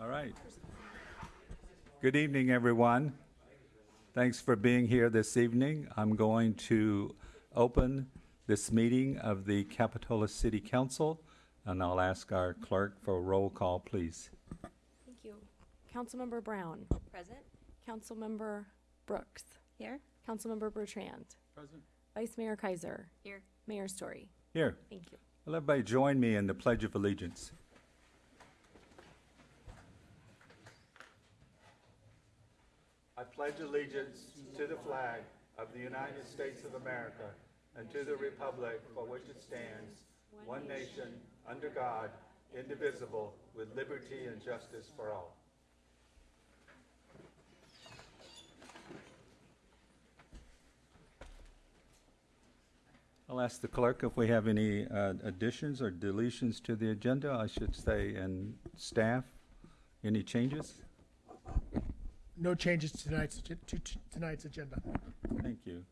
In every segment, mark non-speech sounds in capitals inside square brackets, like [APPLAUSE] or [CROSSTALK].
All right. Good evening, everyone. Thanks for being here this evening. I'm going to open this meeting of the Capitola City Council, and I'll ask our clerk for a roll call, please. Thank you. Councilmember Brown. Present. Councilmember Brooks. Here. Councilmember Bertrand. Present. Vice Mayor Keiser. Here. Mayor Storey. Here, Thank you. will everybody join me in the Pledge of Allegiance? I pledge allegiance to the flag of the United States of America and to the republic for which it stands, one nation, under God, indivisible, with liberty and justice for all. I'll ask the clerk if we have any uh, additions or deletions to the agenda, I should say, and staff. Any changes? No changes to tonight's, to to tonight's agenda. Thank you.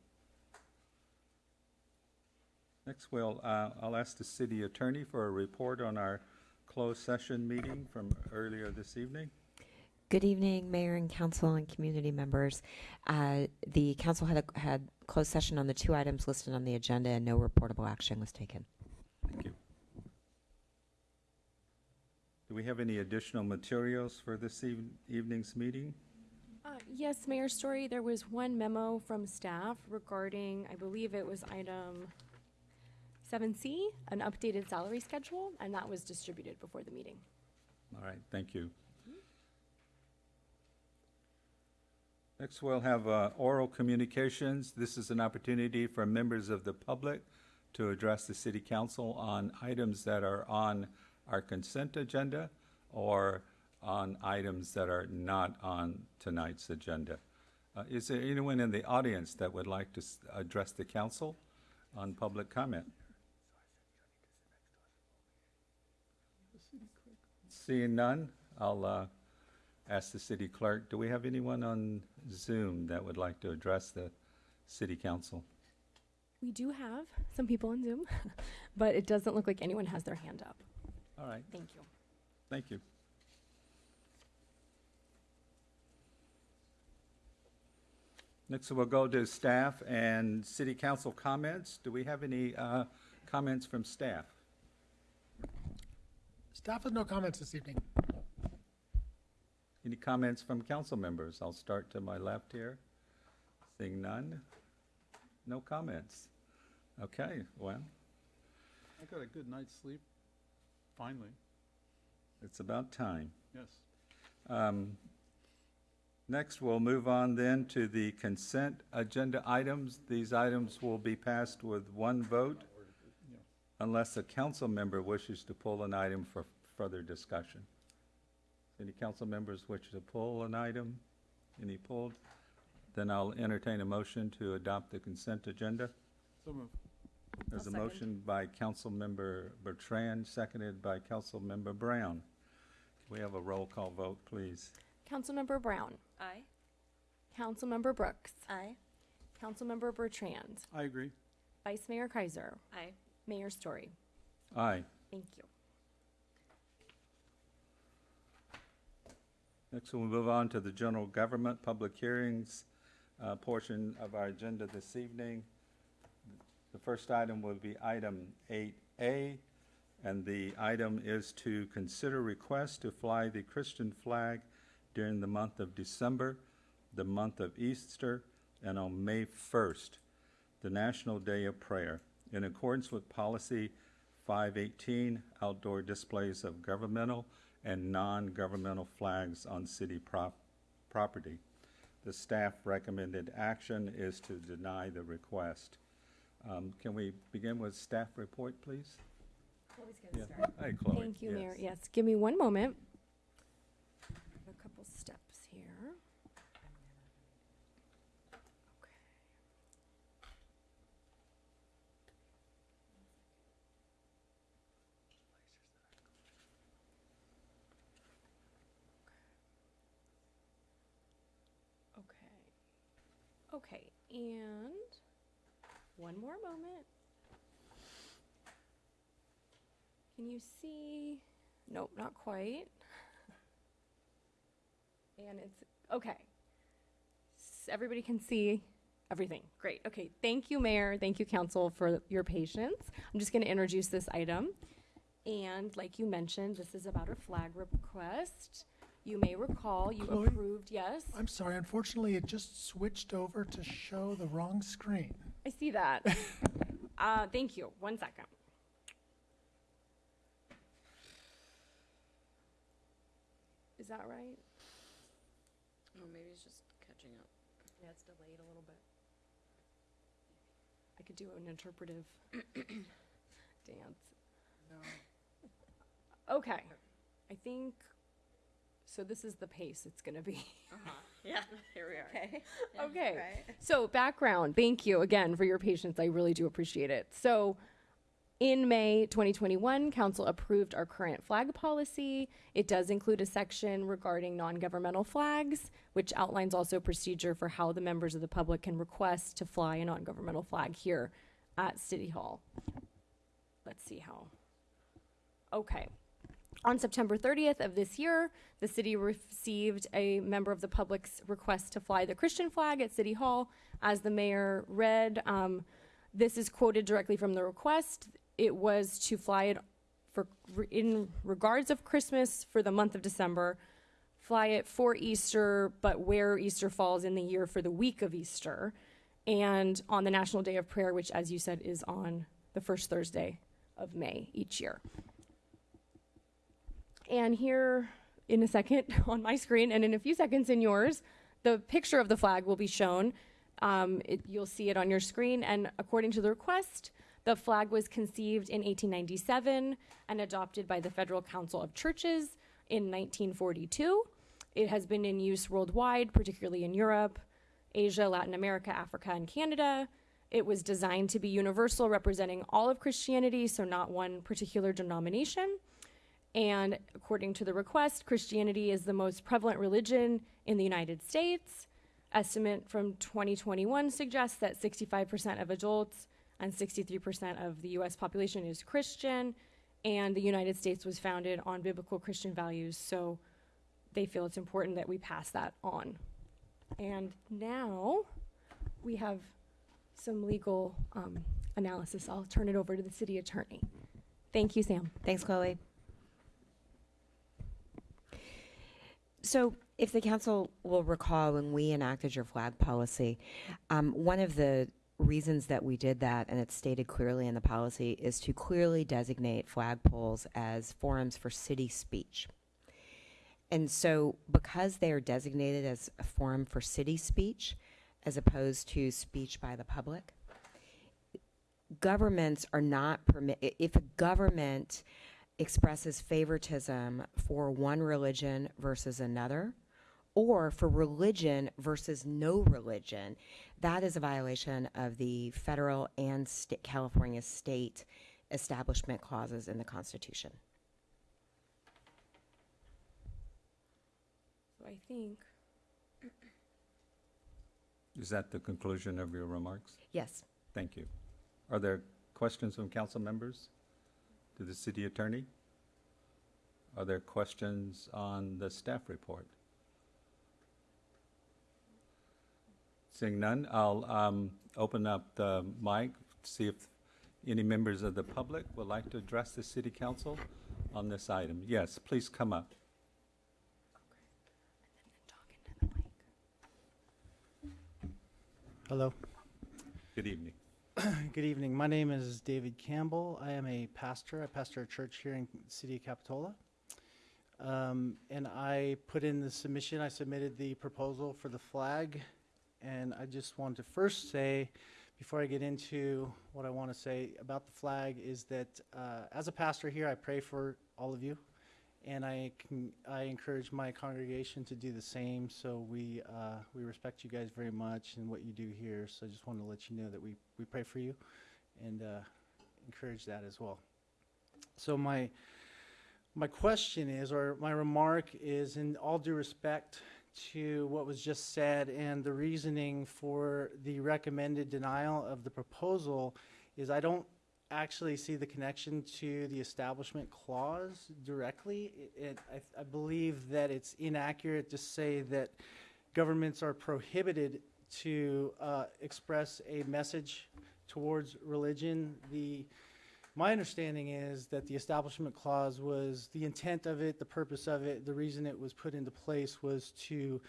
Next, we'll, uh, I'll ask the city attorney for a report on our closed session meeting from earlier this evening. Good evening, Mayor and Council and community members. Uh, The council had a, had closed session on the two items listed on the agenda and no reportable action was taken. Thank you. Do we have any additional materials for this eve- evening's meeting? Yes, Mayor Storey, there was one memo from staff regarding, I believe it was item 7C, an updated salary schedule, and that was distributed before the meeting. All right, thank you. Next, we'll have uh, oral communications. This is an opportunity for members of the public to address the city council on items that are on our consent agenda or on items that are not on tonight's agenda. Uh, Is there anyone in the audience that would like to s- address the council on public comment? Seeing none, I'll uh, ask the city clerk, do we have anyone on Zoom that would like to address the city council? We do have some people on Zoom, [LAUGHS] but it doesn't look like anyone has their hand up. All right, Thank you. thank you. Next, we'll go to staff and city council comments. Do we have any uh, comments from staff? Staff has no comments this evening. Any comments from council members? I'll start to my left here. Seeing none? No comments. Okay, well, I got a good night's sleep, finally, it's about time. yes. Um, Next, we'll move on then to the consent agenda items. These items will be passed with one vote unless a council member wishes to pull an item for further discussion. Any council members wish to pull an item? Any pulled? Then I'll entertain a motion to adopt the consent agenda. So moved. There's a I'll second. motion by Councilmember Bertrand, seconded by Councilmember Brown. Can we have a roll call vote, please? Councilmember Brown. Aye. Councilmember Brooks. Aye. Councilmember Bertrand. I agree. Vice Mayor Keiser. Aye. Mayor Storey. Aye. Thank you. Next, we'll move on to the general government public hearings uh, portion of our agenda this evening. The first item will be item 8A, and the item is to consider request to fly the Christian flag during the month of December, the month of Easter, and on May 1st, the National Day of Prayer, in accordance with Policy 518, outdoor displays of governmental and non-governmental flags on city prop- property. The staff recommended action is to deny the request. Um, Can we begin with staff report, please? Yeah. Hey, Chloe. Thank you, Mayor. Yes. Yes, give me one moment. Couple steps here. Okay. Okay. Okay, and one more moment. Can you see? Nope, not quite. And it's, okay. S- Everybody can see everything. Great. Okay. Thank you, Mayor. Thank you, Council, for your patience. I'm just going to introduce this item. And like you mentioned, this is about a flag request. You may recall you Chloe? approved, yes? I'm sorry, unfortunately, it just switched over to show the wrong screen. I see that. [LAUGHS] uh, thank you. One second. Is that right? Oh, maybe it's just catching up. Yeah, it's delayed a little bit. I could do an interpretive [CLEARS THROAT] dance. Okay, I think, so this is the pace it's gonna be. Uh-huh. [LAUGHS] Yeah, here we are. Okay. Okay. So, background, thank you again for your patience. I really do appreciate it. So, in May 2021, Council approved our current flag policy. It does include a section regarding non governmental flags, which outlines also procedure for how the members of the public can request to fly a non governmental flag here at City Hall. Let's see how. Okay. On September 30th of this year, the city received a member of the public's request to fly the Christian flag at City Hall. As the mayor read, um, this is quoted directly from the request. It was to fly it for in regards of Christmas for the month of December, fly it for Easter, but where Easter falls in the year for the week of Easter, and on the National Day of Prayer, which, as you said, is on the first Thursday of May each year. And here in a second [LAUGHS] on my screen, and in a few seconds in yours, the picture of the flag will be shown. Um, it, you'll see it on your screen. And according to the request, the flag was conceived in 1897 and adopted by the Federal Council of Churches in 1942. It has been in use worldwide, particularly in Europe, Asia, Latin America, Africa, and Canada. It was designed to be universal, representing all of Christianity, so not one particular denomination. And according to the request, Christianity is the most prevalent religion in the United States. Estimate from 2021 suggests that 65% of adults and 63% of the US population is Christian, and the United States was founded on biblical Christian values, so they feel it's important that we pass that on. And now we have some legal um, analysis. I'll turn it over to the city attorney. Thank you, Sam. Thanks, Chloe. So, if the council will recall, when we enacted your flag policy, um, one of the reasons that we did that, and it's stated clearly in the policy, is to clearly designate flagpoles as forums for city speech. And so, because they are designated as a forum for city speech, as opposed to speech by the public, governments are not permit. i- If a government expresses favoritism for one religion versus another, or for religion versus no religion, that is a violation of the federal and sta- California state establishment clauses in the Constitution. So I think [CLEARS THROAT] Is that the conclusion of your remarks? Yes. Thank you. Are there questions from council members to the city attorney? Are there questions on the staff report? Seeing none, I'll um, open up the mic, to see if any members of the public would like to address the city council on this item. Yes, please come up. talk into the mic. Hello. Good evening. [CLEARS THROAT] Good evening. My name is David Campbell. I am a pastor. I pastor a church here in city of Capitola. Um, and I put in the submission, I submitted the proposal for the flag. And I just want to first say, before I get into what I want to say about the flag, is that uh, as a pastor here, I pray for all of you. And I, can, I encourage my congregation to do the same. So we, uh, we respect you guys very much and what you do here. So I just want to let you know that we, we pray for you and uh, encourage that as well. So my, my question is, or my remark is, in all due respect to what was just said and the reasoning for the recommended denial of the proposal, is I don't actually see the connection to the establishment clause directly. It, it, I, I believe that it's inaccurate to say that governments are prohibited to uh, express a message towards religion. The my understanding is that the Establishment Clause was the intent of it, the purpose of it, the reason it was put into place was to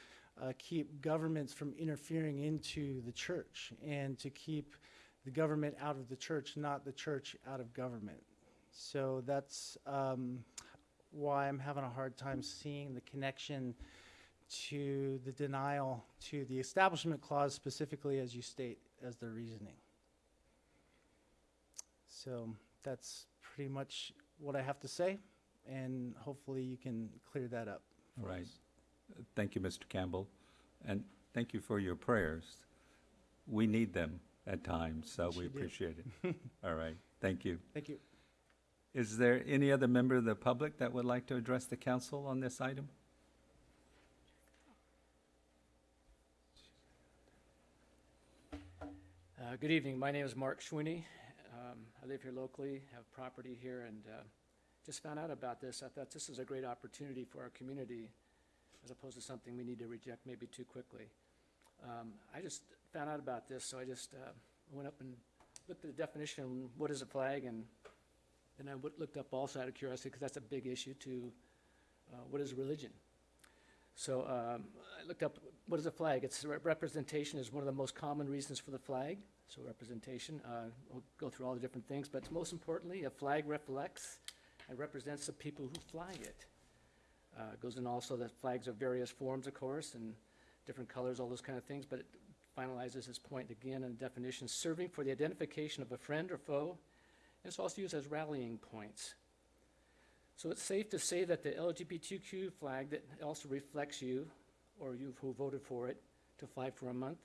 uh, keep governments from interfering into the church and to keep the government out of the church, not the church out of government. So that's um, why I'm having a hard time seeing the connection to the denial to the Establishment Clause specifically, as you state, as the reasoning. So that's pretty much what I have to say, and hopefully you can clear that up. All for right. us. Thank you, Mr. Campbell, and thank you for your prayers. We need them at times, so Yes, we you do. appreciate it. [LAUGHS] All right, thank you. Thank you. Is there any other member of the public that would like to address the council on this item? Uh, Good evening. My name is Mark Schwinney. Um, I live here locally, have property here, and uh, just found out about this. I thought this is a great opportunity for our community, as opposed to something we need to reject maybe too quickly. Um, I just found out about this, so I just uh, went up and looked at the definition, what is a flag, and then I looked up also out of curiosity, because that's a big issue, to uh, what is religion? So um, I looked up, what is a flag? It's representation is one of the most common reasons for the flag. So representation, uh, we'll go through all the different things, but most importantly, a flag reflects and represents the people who fly it. Uh, it goes in also that flags of various forms, of course, and different colors, all those kind of things, but it finalizes this point again in definition, serving for the identification of a friend or foe. It's also used as rallying points. So it's safe to say that the LGBTQ flag that also reflects you, or you who voted for it, to fly for a month,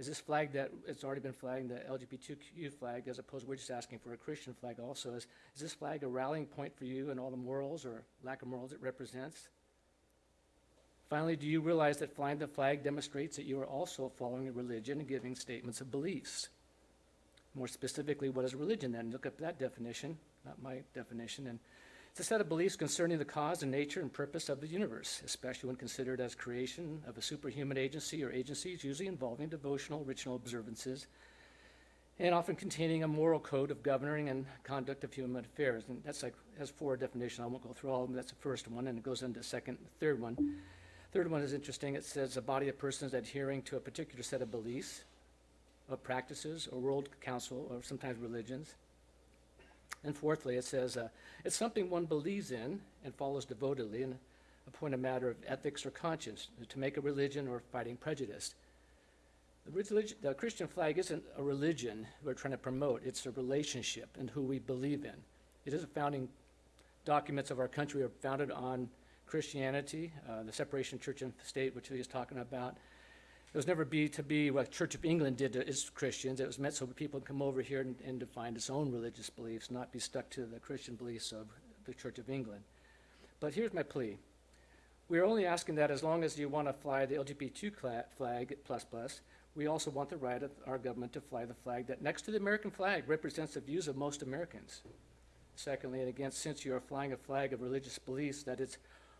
is this flag that it's already been flagged, the LGBTQ flag, as opposed, we're just asking for a Christian flag also, is, is this flag a rallying point for you and all the morals or lack of morals it represents? Finally, do you realize that flying the flag demonstrates that you are also following a religion and giving statements of beliefs? More specifically, what is religion then? Look up that definition, not my definition, and it's a set of beliefs concerning the cause and nature and purpose of the universe, especially when considered as creation of a superhuman agency or agencies usually involving devotional ritual observances and often containing a moral code of governing and conduct of human affairs. And that's like, has four definitions. I won't go through all of them. That's the first one, and it goes into the second, third one. Third one is interesting. It says a body of persons adhering to a particular set of beliefs, of practices, or world council, or sometimes religions. And fourthly, it says uh, it's something one believes in and follows devotedly, and a point of matter of ethics or conscience, to make a religion or fighting prejudice. The, relig- the Christian flag isn't a religion we're trying to promote, it's a relationship and who we believe in. It is a founding documents of our country are founded on Christianity, uh, the separation of church and state, which he was talking about. It was never be to be what Church of England did to its Christians. It was meant so people come over here and, and define its own religious beliefs, not be stuck to the Christian beliefs of the Church of England. But here's my plea. We're only asking that as long as you want to fly the LGBT flag plus plus, we also want the right of our government to fly the flag that next to the American flag represents the views of most Americans. Secondly, and again, since you are flying a flag of religious beliefs that it's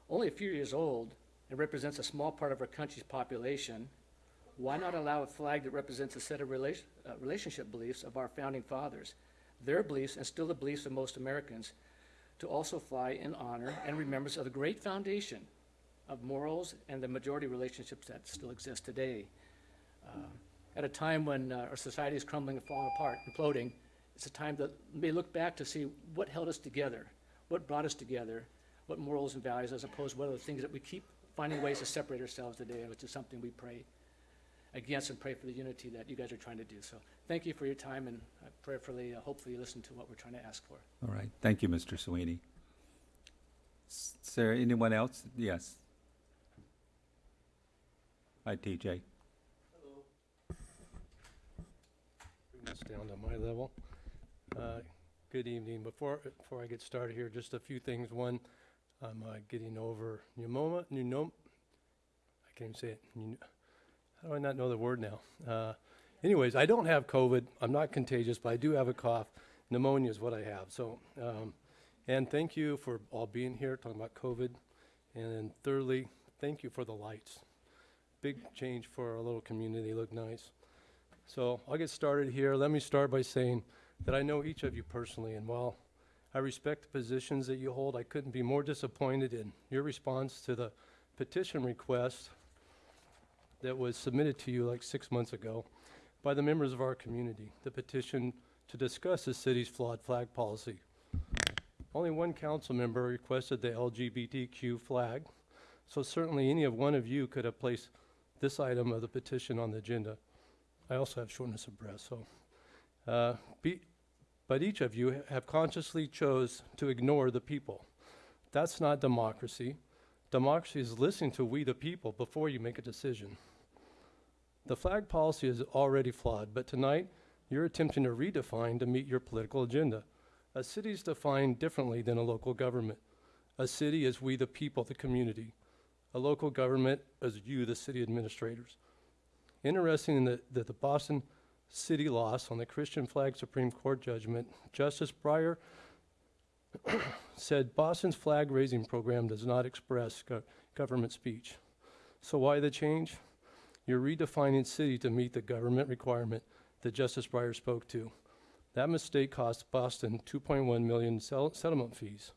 only a few years old and represents a small part of our country's population, why not allow a flag that represents a set of relation, uh, relationship beliefs of our founding fathers, their beliefs and still the beliefs of most Americans, to also fly in honor and remembrance of the great foundation of morals and the majority relationships that still exist today? Uh, at a time when uh, our society is crumbling and falling apart, imploding, it's a time that may look back to see what held us together, what brought us together, what morals and values, as opposed to what are the things that we keep finding ways to separate ourselves today, which is something we pray against and pray for the unity that you guys are trying to do. So thank you for your time, and I prayerfully, uh, hopefully, you listen to what we're trying to ask for. All right, thank you, Mr. Sweeney. S- Is there anyone else? Yes. Hi, TJ. Hello. Bring this down to my level. Uh, Good evening. Before, before I get started here, just a few things. One, I'm uh, getting over pneumoma, pneumo, I can't even say it. Pneu- How do I not know the word now? Uh, Anyways, I don't have COVID. I'm not contagious, but I do have a cough. pneumonia is what I have. So, um, and thank you for all being here, talking about COVID. And then thirdly, thank you for the lights. Big change for our little community, look nice. So I'll get started here. Let me start by saying that I know each of you personally, and while I respect the positions that you hold, I couldn't be more disappointed in your response to the petition request that was submitted to you like six months ago by the members of our community, the petition to discuss the city's flawed flag policy. Only one council member requested the LGBTQ flag, so certainly any of one of you could have placed this item of the petition on the agenda. I also have shortness of breath, so. Uh, be, but each of you have consciously chose to ignore the people. That's not democracy. Democracy is listening to we the people before you make a decision. The flag policy is already flawed, but tonight you're attempting to redefine to meet your political agenda. A city is defined differently than a local government. A city is we the people, the community. A local government is you, the city administrators. Interesting that, that the Boston City loss on the Christian flag Supreme Court judgment, Justice Breyer [COUGHS] said Boston's flag raising program does not express go- government speech. So why the change? You're redefining city to meet the government requirement that Justice Breyer spoke to. That mistake cost Boston 2.1 million settlement fees.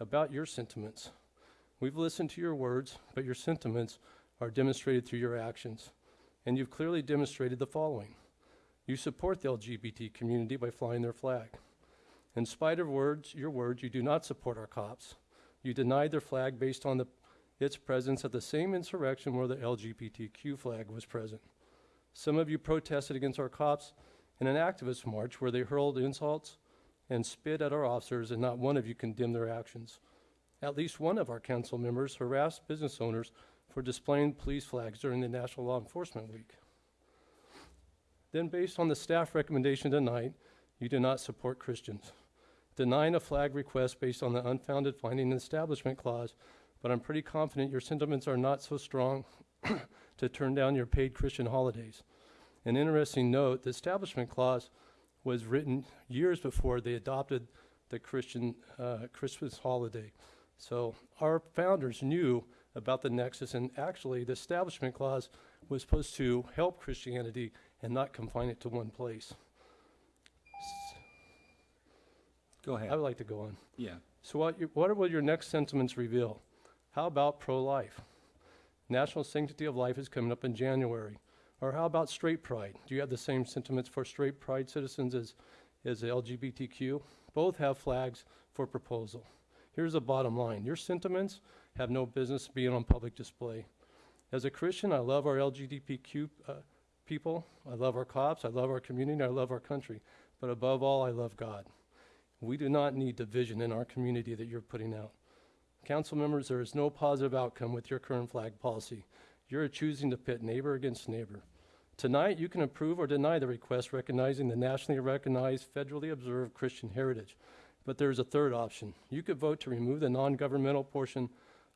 About your sentiments. We've listened to your words, but your sentiments are demonstrated through your actions. And you've clearly demonstrated the following. You support the LGBT community by flying their flag. In spite of words, your words, you do not support our cops. You denied their flag based on the, its presence at the same insurrection where the LGBTQ flag was present. Some of you protested against our cops in an activist march where they hurled insults and spit at our officers, and not one of you condemned their actions. At least one of our council members harassed business owners for displaying police flags during the National Law Enforcement Week. Then, based on the staff recommendation tonight, you do not support Christians. Denying a flag request based on the unfounded finding and establishment clause, but I'm pretty confident your sentiments are not so strong [COUGHS] to turn down your paid Christian holidays. An interesting note the establishment clause was written years before they adopted the Christian uh, Christmas holiday. So our founders knew about the nexus, and actually, the establishment clause was supposed to help Christianity and not confine it to one place. Go ahead. I would like to go on. Yeah. So what, you- what will your next sentiments reveal? How about pro-life? National Sanctity of Life is coming up in January. Or how about straight pride? Do you have the same sentiments for straight pride citizens as, as LGBTQ? Both have flags for proposal. Here's the bottom line. Your sentiments have no business being on public display. As a Christian, I love our LGBTQ uh, people. I love our cops. I love our community. I love our country. But above all, I love God. We do not need division in our community that you're putting out. Council members, there is no positive outcome with your current flag policy. You're choosing to pit neighbor against neighbor. Tonight, you can approve or deny the request recognizing the nationally recognized, federally observed Christian heritage. But there's a third option. You could vote to remove the non-governmental portion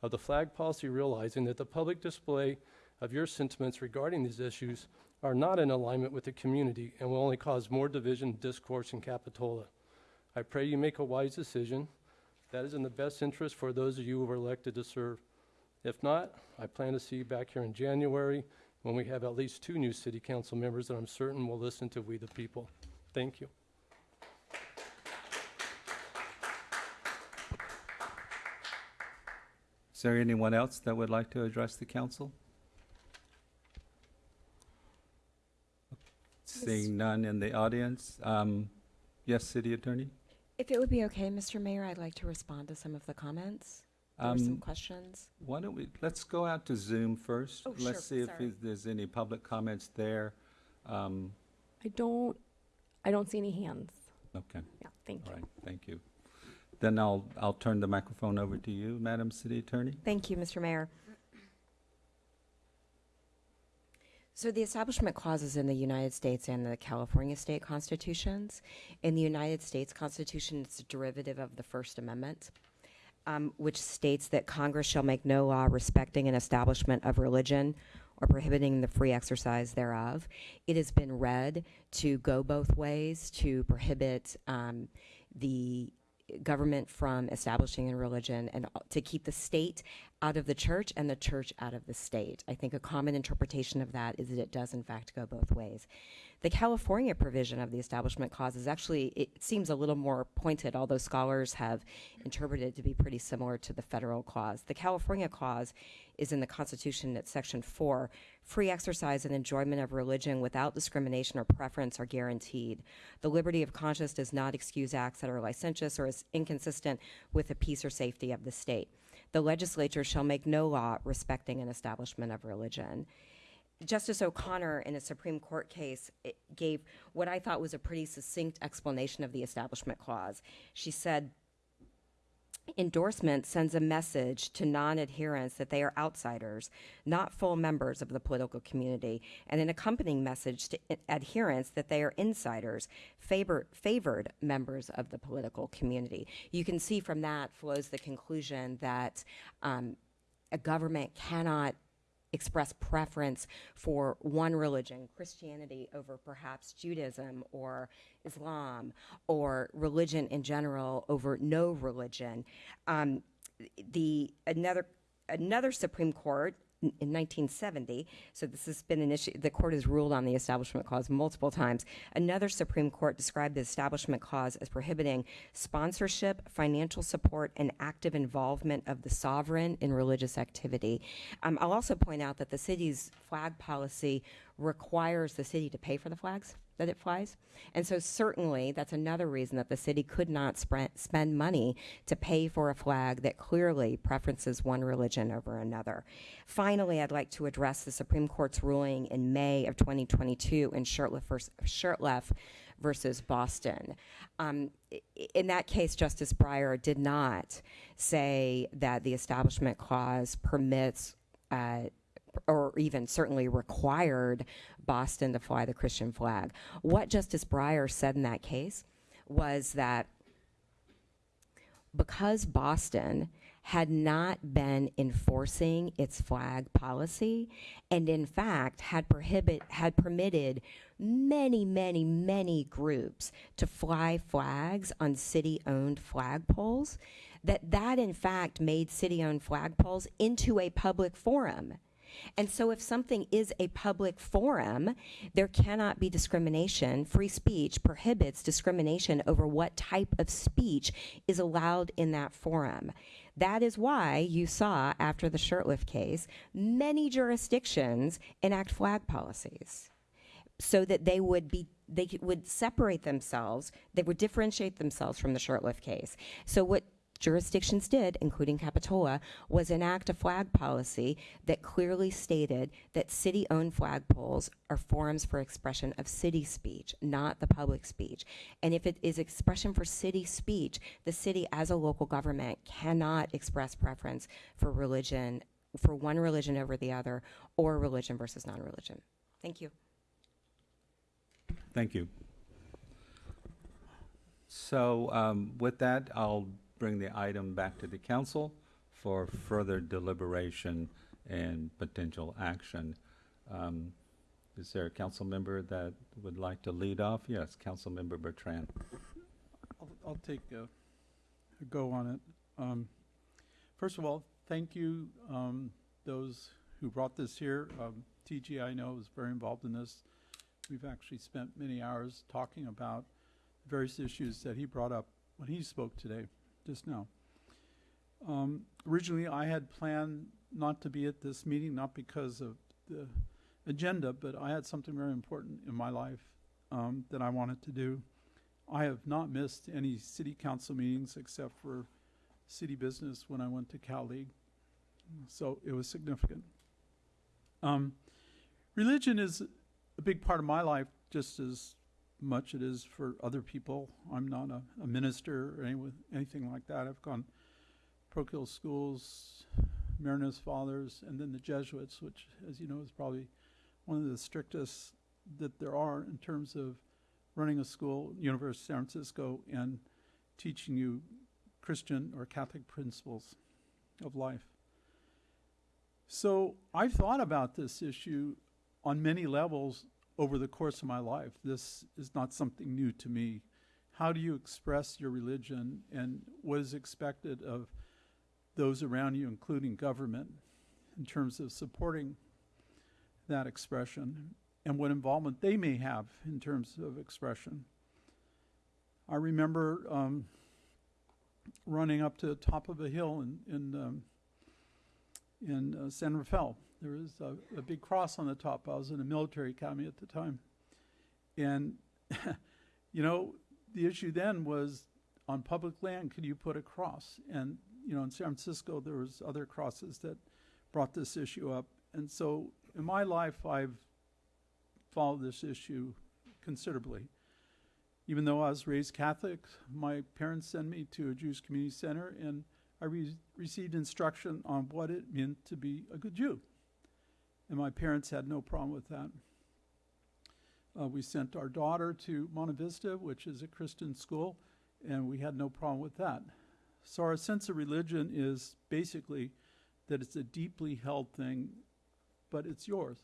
of the flag policy, realizing that the public display of your sentiments regarding these issues are not in alignment with the community and will only cause more division, discourse, and Capitola. I pray you make a wise decision that is in the best interest for those of you who are elected to serve. If not, I plan to see you back here in January when we have at least two new city council members that I'm certain will listen to we the people. Thank you. Is there anyone else that would like to address the council? Seeing none in the audience. Um, Yes, city attorney? If it would be okay, Mr. Mayor, I'd like to respond to some of the comments. There were some Um, questions. Why don't we, let's go out to Zoom first. Oh, sure, Let's see if sorry. is- there's any public comments there. Um, I don't, I don't see any hands. Okay, Yeah, thank all you. right, thank you. Then I'll, I'll turn the microphone over to you, Madam City Attorney. Thank you, Mr. Mayor. So the establishment clauses in the United States and the California state constitutions. In the United States Constitution, it's a derivative of the First Amendment, um, which states that Congress shall make no law respecting an establishment of religion or prohibiting the free exercise thereof. It has been read to go both ways to prohibit um, the government from establishing a religion and to keep the state out of the church and the church out of the state. I think a common interpretation of that is that it does, in fact, go both ways. The California provision of the Establishment Clause is actually, it seems a little more pointed, although scholars have interpreted it to be pretty similar to the federal clause. The California clause is in the Constitution at Section 4. Free exercise and enjoyment of religion without discrimination or preference are guaranteed. The liberty of conscience does not excuse acts that are licentious or is inconsistent with the peace or safety of the state. The legislature shall make no law respecting an establishment of religion. Justice O'Connor, in a Supreme Court case, eh, gave what I thought was a pretty succinct explanation of the Establishment Clause. She said, Endorsement sends a message to non adherents that they are outsiders, not full members of the political community, and an accompanying message to adherents that they are insiders, favor, favored members of the political community. You can see from that flows the conclusion that um, a government cannot express preference for one religion, Christianity over perhaps Judaism or Islam, or religion in general over no religion. Um, the another another Supreme Court in in 1970. So this has been an issue. The court has ruled on the Establishment Clause multiple times. Another Supreme Court described the Establishment Clause as prohibiting sponsorship, financial support, and active involvement of the sovereign in religious activity. Um, I'll also point out that the city's flag policy requires the city to pay for the flags that it flies. And so certainly that's another reason that the city could not spend money to pay for a flag that clearly preferences one religion over another. Finally, I'd like to address the Supreme Court's ruling in May of 2022 in Shurtleff vers- versus Boston. Um, in that case, Justice Breyer did not say that the Establishment Clause permits uh, or even certainly required Boston to fly the Christian flag. What Justice Breyer said in that case was that because Boston had not been enforcing its flag policy and in fact had prohibit had permitted many many many groups to fly flags on city owned flagpoles that that in fact made city owned flagpoles into a public forum and so, if something is a public forum, there cannot be discrimination. Free speech prohibits discrimination over what type of speech is allowed in that forum. That is why you saw, after the Shurtleff case, many jurisdictions enact flag policies so that they would be they would separate themselves they would differentiate themselves from the Shurtleff case so what jurisdictions did including capitola was enact a flag policy that clearly stated that city-owned flagpoles are forums for expression of city speech not the public speech. And if it is expression for city speech the city as a local government cannot express preference for religion for one religion over the other or religion versus non-religion. Thank you. Thank you. So um, with that, I'll bring the item back to the council for further deliberation and potential action. Um, Is there a council member that would like to lead off? Yes, Council Member Bertrand. I'll, I'll take a, a go on it. Um, first of all, thank you, um, those who brought this here. Um, TG, I know, is very involved in this. We've actually spent many hours talking about various issues that he brought up when he spoke today, just now. Um, originally, I had planned not to be at this meeting, not because of the agenda, but I had something very important in my life um, that I wanted to do. I have not missed any city council meetings except for city business when I went to Cal League. So it was significant. Um, religion is a big part of my life, just as much it is for other people. I'm not a, a minister or any, anything like that. I've gone parochial schools, Mariners Fathers, and then the Jesuits, which, as you know, is probably one of the strictest that there are in terms of running a school, University of San Francisco, and teaching you Christian or Catholic principles of life. So I've thought about this issue on many levels over the course of my life. This is not something new to me. How do you express your religion and what is expected of those around you, including government, in terms of supporting that expression and what involvement they may have in terms of expression? I remember um, running up to the top of a hill in, in um, in uh, San Rafael. There was a, a big cross on the top. I was in a military academy at the time. And, [LAUGHS] you know, the issue then was on public land, could you put a cross? And, you know, in San Francisco, there was other crosses that brought this issue up. And so in my life, I've followed this issue considerably. Even though I was raised Catholic, my parents sent me to a Jewish community center, and I re- received instruction on what it meant to be a good Jew. And my parents had no problem with that. Uh, we sent our daughter to Monte Vista, which is a Christian school, and we had no problem with that. So our sense of religion is basically that it's a deeply held thing, but it's yours.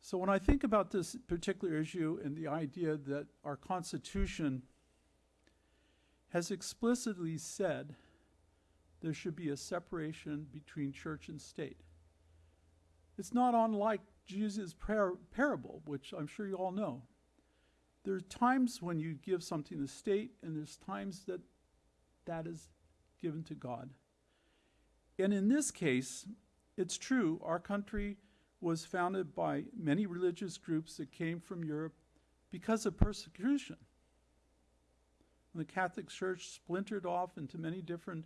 So when I think about this particular issue and the idea that our Constitution has explicitly said there should be a separation between church and state. It's not unlike Jesus' par- parable, which I'm sure you all know. There are times when you give something to the state, and there's times that that is given to God. And in this case, it's true, our country was founded by many religious groups that came from Europe because of persecution. The Catholic Church splintered off into many different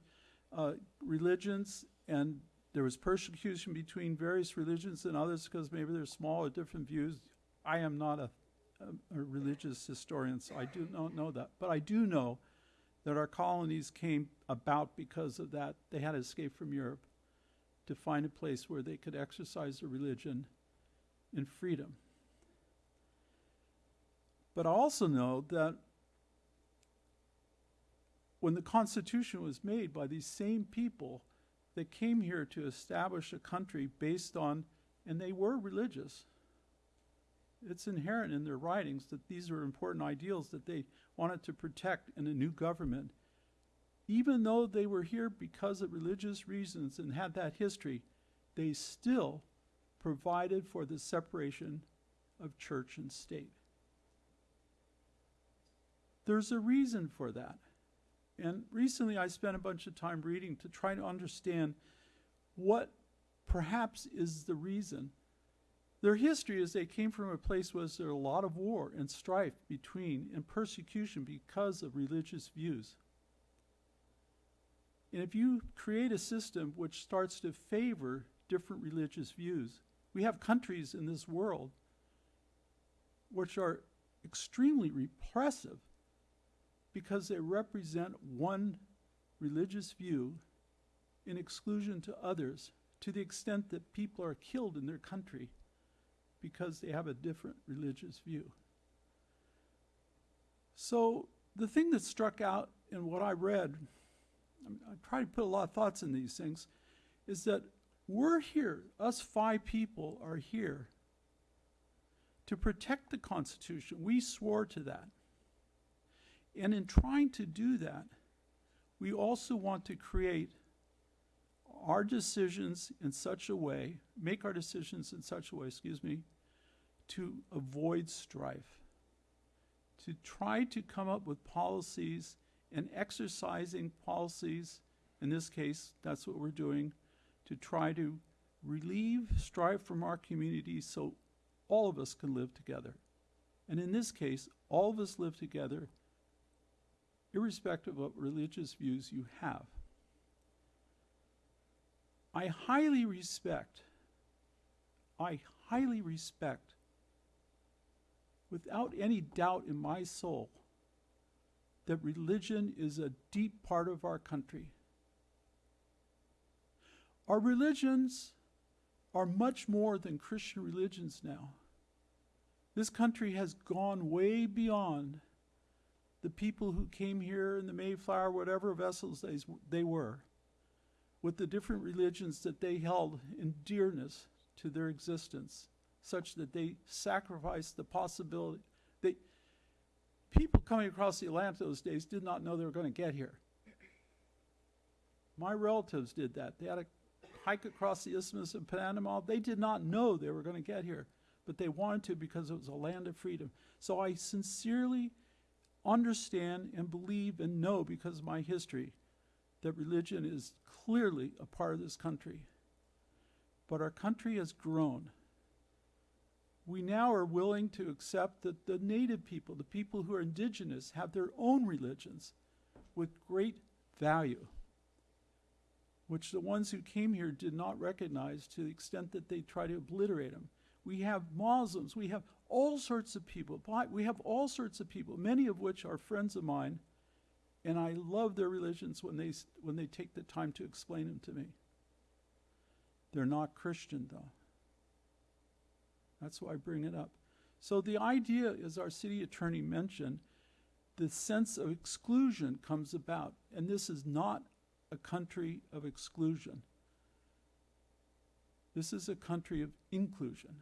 uh, religions, and there was persecution between various religions and others because maybe they're small or different views. I am not a, a, a religious historian, so I do not know that. But I do know that our colonies came about because of that. They had to escape from Europe to find a place where they could exercise their religion in freedom. But I also know that when the Constitution was made by these same people that came here to establish a country based on, and they were religious. It's inherent in their writings that these are important ideals that they wanted to protect in a new government. Even though they were here because of religious reasons and had that history, they still provided for the separation of church and state. There's a reason for that. And recently I spent a bunch of time reading to try to understand what perhaps is the reason. Their history is they came from a place where there was a lot of war and strife between and persecution because of religious views. And if you create a system which starts to favor different religious views, we have countries in this world which are extremely repressive because they represent one religious view in exclusion to others to the extent that people are killed in their country because they have a different religious view. So, the thing that struck out in what I read, I, mean, I try to put a lot of thoughts in these things, is that we're here, us five people are here to protect the Constitution. We swore to that. And in trying to do that, we also want to create our decisions in such a way, make our decisions in such a way, excuse me, to avoid strife, to try to come up with policies and exercising policies. In this case, that's what we're doing to try to relieve strife from our community so all of us can live together. And in this case, all of us live together irrespective of what religious views you have. I highly respect, I highly respect, without any doubt in my soul, that religion is a deep part of our country. Our religions are much more than Christian religions now. This country has gone way beyond the people who came here in the Mayflower, whatever vessels they, they were. with the different religions that they held in dearness to their existence, such that they sacrificed the possibility. They, people coming across the Atlantic those days did not know they were going to get here. My relatives did that. They had to hike across the Isthmus of Panama. They did not know they were going to get here, but they wanted to because it was a land of freedom. So I sincerely understand and believe and know because of my history that religion is clearly a part of this country. But our country has grown. We now are willing to accept that the native people, the people who are indigenous, have their own religions with great value, which the ones who came here did not recognize to the extent that they try to obliterate them. We have Muslims, we have all sorts of people, we have all sorts of people, many of which are friends of mine, and I love their religions when they, when they take the time to explain them to me. They're not Christian, though. That's why I bring it up. So the idea, as our city attorney mentioned, the sense of exclusion comes about, and this is not a country of exclusion. This is a country of inclusion.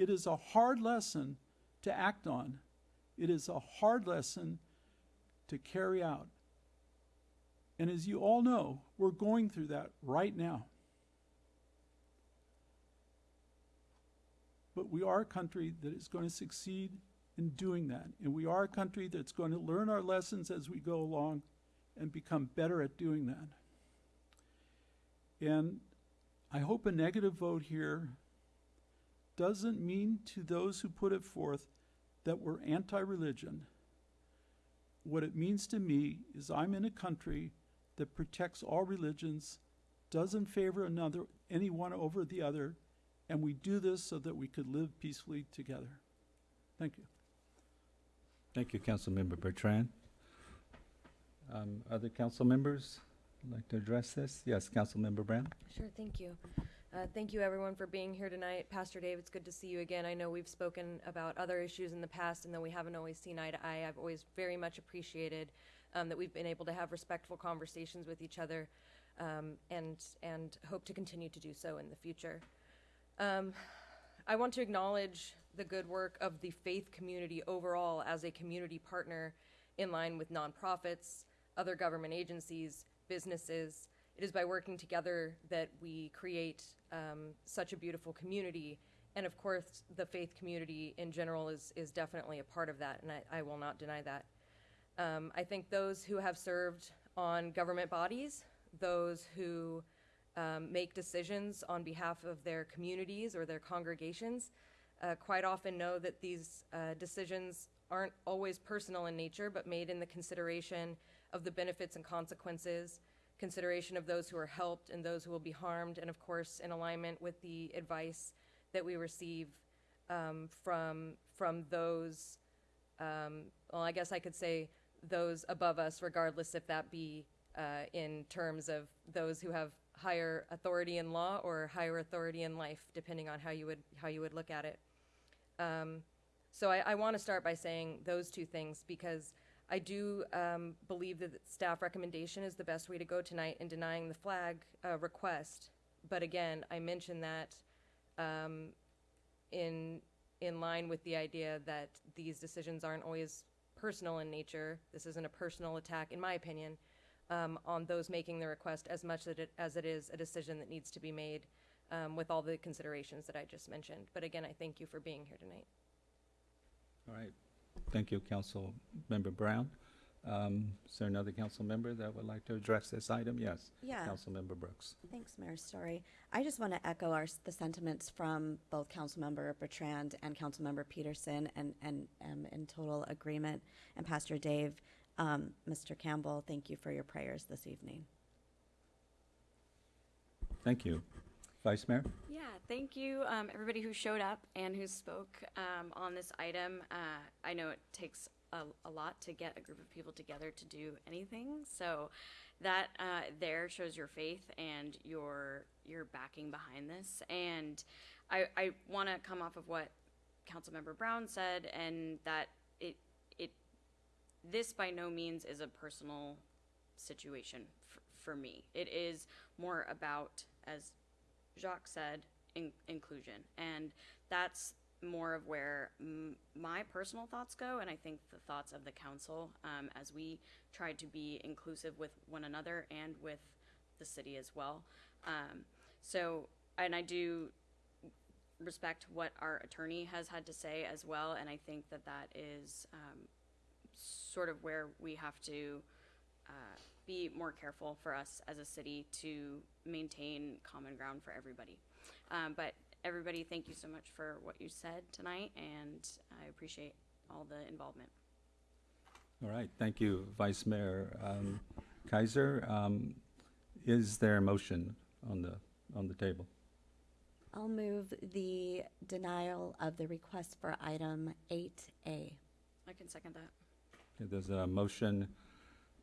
It is a hard lesson to act on. It is a hard lesson to carry out. And as you all know, we're going through that right now. But we are a country that is going to succeed in doing that. And we are a country that's going to learn our lessons as we go along and become better at doing that. And I hope a negative vote here doesn't mean to those who put it forth that we're anti religion. What it means to me is I'm in a country that protects all religions, doesn't favor another, any one over the other, and we do this so that we could live peacefully together. Thank you. Thank you, Councilmember Bertrand. Um, Other council members would like to address this? Yes, Councilmember Brown? Sure, thank you. Uh, Thank you, everyone, for being here tonight. Pastor Dave, it's good to see you again. I know we've spoken about other issues in the past, and though we haven't always seen eye to eye, I've always very much appreciated um, that we've been able to have respectful conversations with each other, um, and, and hope to continue to do so in the future. Um, I want to acknowledge the good work of the faith community overall as a community partner in line with nonprofits, other government agencies, businesses. It is by working together that we create um, such a beautiful community. And of course, the faith community in general is, is definitely a part of that, and I, I will not deny that. Um, I think those who have served on government bodies, those who um, make decisions on behalf of their communities or their congregations, uh, quite often know that these uh, decisions aren't always personal in nature, but made in the consideration of the benefits and consequences, consideration of those who are helped and those who will be harmed, and of course, in alignment with the advice that we receive um, from from those. Um, well, I guess I could say those above us, regardless if that be uh, in terms of those who have higher authority in law or higher authority in life, depending on how you would how you would look at it. Um, so I, I want to start by saying those two things because I do um, believe that the staff recommendation is the best way to go tonight in denying the flag uh, request. But again, I mention that um, in in line with the idea that these decisions aren't always personal in nature. This isn't a personal attack, in my opinion, um, on those making the request as much that it, as it is a decision that needs to be made um, with all the considerations that I just mentioned. But again, I thank you for being here tonight. All right. Thank you, Council Member Brown. Um, Is there another council member that would like to address this item? Yes. Yeah, Council Member Brooks. thanks, Mayor Storey. I just want to echo our, the sentiments from both Council Member Bertrand and Council Member Peterson and, and, um, in total agreement. And Pastor Dave, um, Mr. Campbell, thank you for your prayers this evening. Thank you. Vice Mayor? Yeah, thank you, um, everybody who showed up and who spoke, um, on this item. Uh, I know it takes a, a lot to get a group of people together to do anything, so that, uh, there shows your faith and your, your backing behind this. And I, I wanna come off of what Councilmember Brown said, and that it, it, this by no means is a personal situation for me. It is more about, as Jacques said, in- inclusion. And that's more of where my personal thoughts go, and I think the thoughts of the council um, as we try to be inclusive with one another and with the city as well. Um, so, and I do respect what our attorney has had to say as well, and I think that that is um, sort of where we have to uh, be more careful for us as a city to maintain common ground for everybody. Um, but everybody, thank you so much for what you said tonight, and I appreciate all the involvement. All right, thank you, Vice Mayor um, Keiser. Um, Is there a motion on the, on the table? I'll move the denial of the request for item eight A. I can second that. Okay, There's a motion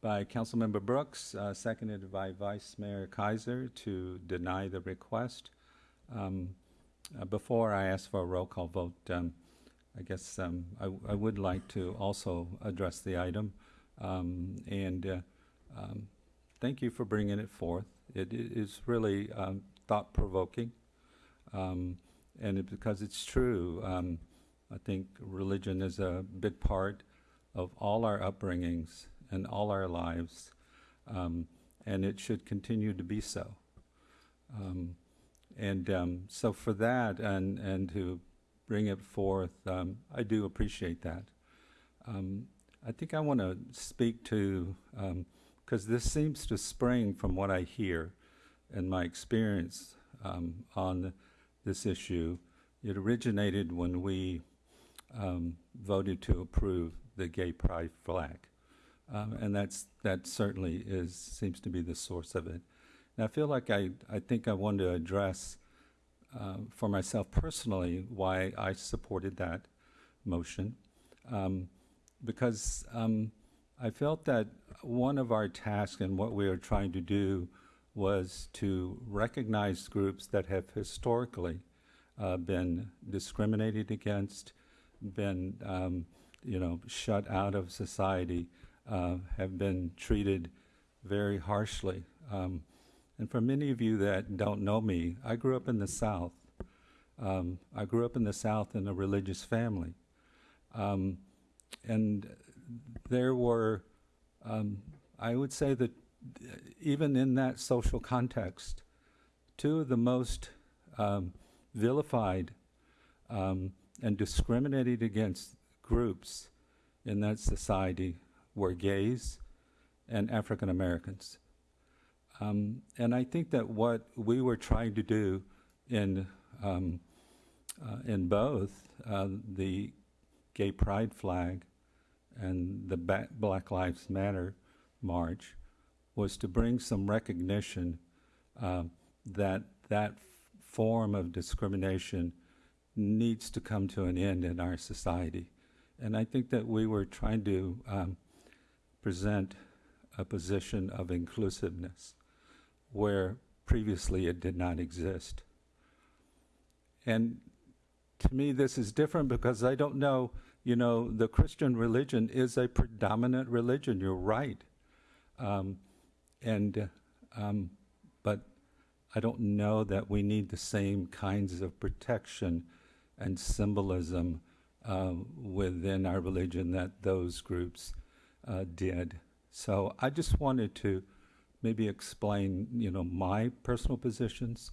by Councilmember Brooks, uh, seconded by Vice Mayor Keiser to deny the request. Um, uh, Before I ask for a roll call vote, um, I guess um, I I would like to also address the item. Um, And uh, um, thank you for bringing it forth. It i- is really um, thought-provoking. Um, And it- because it's true, I think religion is a big part of all our upbringings and all our lives, um, and it should continue to be so. Um, and um, so, for that, and and to bring it forth, um, I do appreciate that. Um, I think I want to speak to because this seems to spring from what I hear and my experience um, on this issue. It originated when we um, voted to approve the gay pride flag. Um, and that's, that certainly is, seems to be the source of it. And I feel like I, I think I want to address um, for myself personally why I supported that motion. Um, because um, I felt that one of our tasks and what we are trying to do was to recognize groups that have historically uh, been discriminated against, been um, you know, shut out of society, uh, have been treated very harshly. Um, and for many of you that don't know me, I grew up in the South. Um, I grew up in the South in a religious family. Um, and there were, um, I would say that even in that social context, two of the most um, vilified um, and discriminated against groups in that society were gays and African Americans. Um, and I think that what we were trying to do in, um, uh, in both uh, the gay pride flag and the Black Lives Matter march was to bring some recognition um, that that form of discrimination needs to come to an end in our society. And I think that we were trying to um, present a position of inclusiveness where previously it did not exist. And to me, this is different because I don't know, you know, the Christian religion is a predominant religion, you're right. Um, and, um, but I don't know that we need the same kinds of protection and symbolism uh, within our religion that those groups uh, did. So I just wanted to maybe explain, you know, my personal positions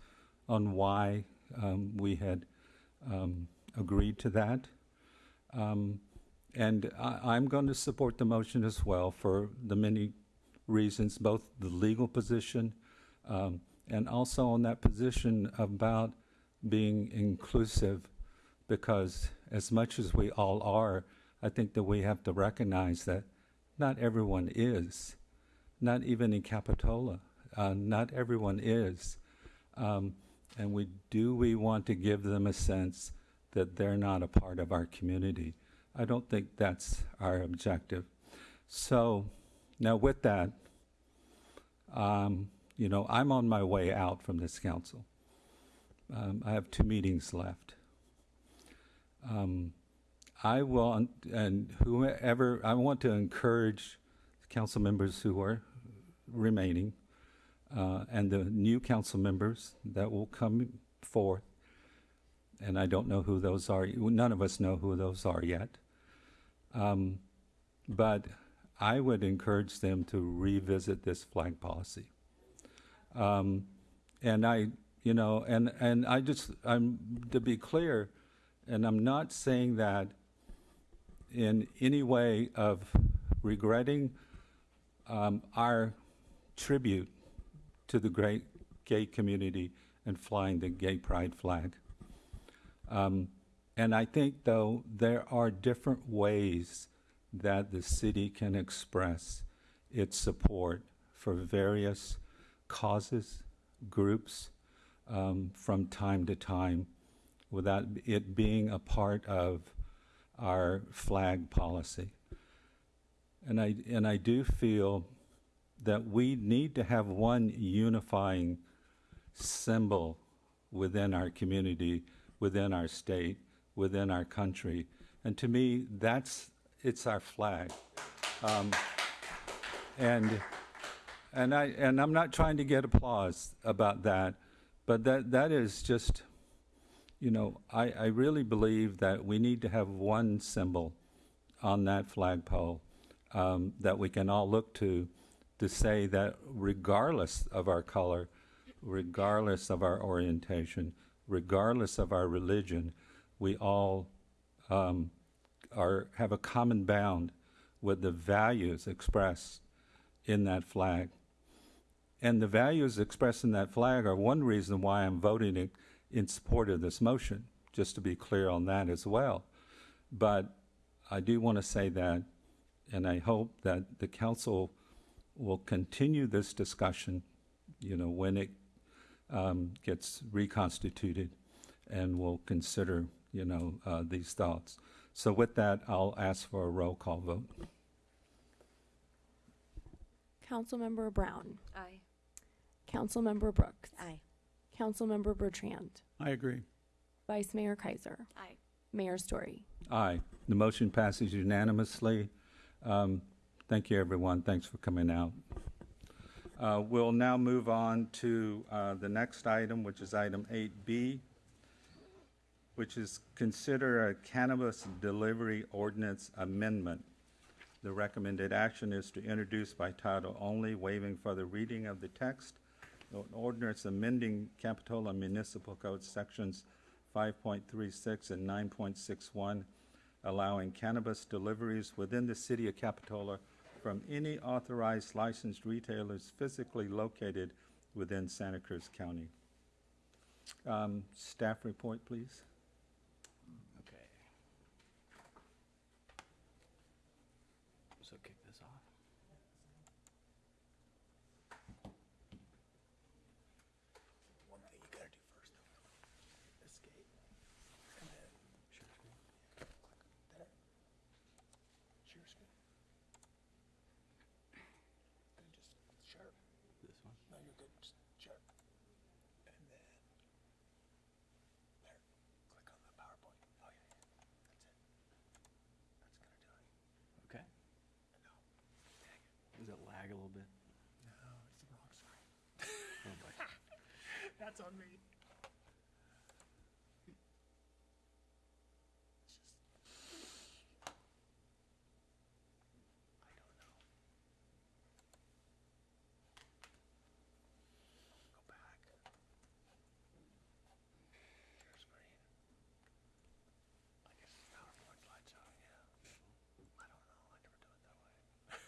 on why um, we had um, agreed to that. Um, and I, I'm going to support the motion as well for the many reasons, both the legal position um, and also on that position about being inclusive, because as much as we all are, I think that we have to recognize that not everyone is, not even in Capitola, uh, not everyone is. Um, and we do we want to give them a sense that they're not a part of our community. I don't think that's our objective. So now with that, um, you know, I'm on my way out from this council. Um, I have two meetings left. Um, I want, and whoever, I want to encourage council members who are remaining uh, and the new council members that will come forth. And I don't know who those are. None of us know who those are yet. Um, but I would encourage them to revisit this flag policy. Um, and I, you know, and, and I just, I'm, to be clear, and I'm not saying that in any way of regretting um, our tribute to the great gay community and flying the gay pride flag. Um, and I think, though, there are different ways that the city can express its support for various causes, groups, um, from time to time without it being a part of our flag policy. And I, and I do feel that we need to have one unifying symbol within our community, within our state, within our country. And to me, that's, it's our flag. Um, and, and I, and I'm not trying to get applause about that, but that, that is just, you know, I, I really believe that we need to have one symbol on that flagpole um, that we can all look to to say that regardless of our color, regardless of our orientation, regardless of our religion, we all um, are have a common bound with the values expressed in that flag. And the values expressed in that flag are one reason why I'm voting in, in support of this motion, just to be clear on that as well. But I do want to say that, and I hope that the council will continue this discussion, you know, when it um, gets reconstituted, and we'll consider, you know, uh, these thoughts. So with that, I'll ask for a roll call vote. Councilmember Brown, Aye. Councilmember Brooks, Aye. Councilmember Bertrand, I agree. Vice Mayor Keiser, Aye. Mayor Storey. Aye. The motion passes unanimously. Um, Thank you, everyone. Thanks for coming out. Uh, We'll now move on to uh, the next item, which is item 8B, which is consider a cannabis delivery ordinance amendment. The recommended action is to introduce by title only, waiving further reading of the text. An ordinance amending Capitola Municipal Code Sections 5.36 and 9.61, allowing cannabis deliveries within the city of Capitola from any authorized licensed retailers physically located within Santa Cruz County. Um, Staff report, please. Okay. So kick this off. One thing you gotta do first, though, escape, and then share screen. Click that. Share screen. Then just share. This one? No, you're good. Just share. And then there. Click on the PowerPoint. Oh yeah, yeah. That's it. That's gonna do it. Okay. No, Does it lag a little bit? no, it's the wrong screen. Oh, boy. That's on me. I don't know. Go back. Share screen. I guess it's PowerPoint slideshow, yeah. I don't know, I never do it that way.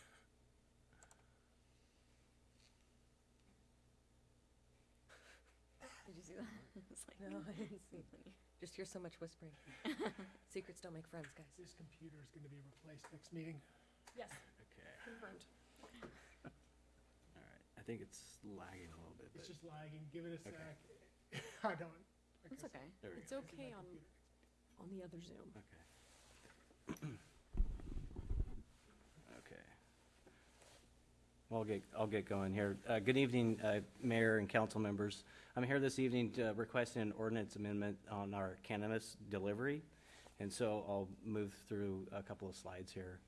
Did you see that? [LAUGHS] It's like, no, mm. [LAUGHS] I didn't see it. Just hear so much whispering. [LAUGHS] Secrets don't make friends, guys. This computer is gonna be replaced next meeting. Yes, Okay, confirmed. all right. I think it's lagging a little bit, but It's just lagging, give it a Okay. sec. I don't. like It's said, okay. there we It's go. okay on, on the other Zoom. Okay. Okay. [CLEARS THROAT] Well, I'll get, I'll get going here. Uh, Good evening, uh, Mayor and council members. I'm here this evening to requesting an ordinance amendment on our cannabis delivery. And so I'll move through a couple of slides here.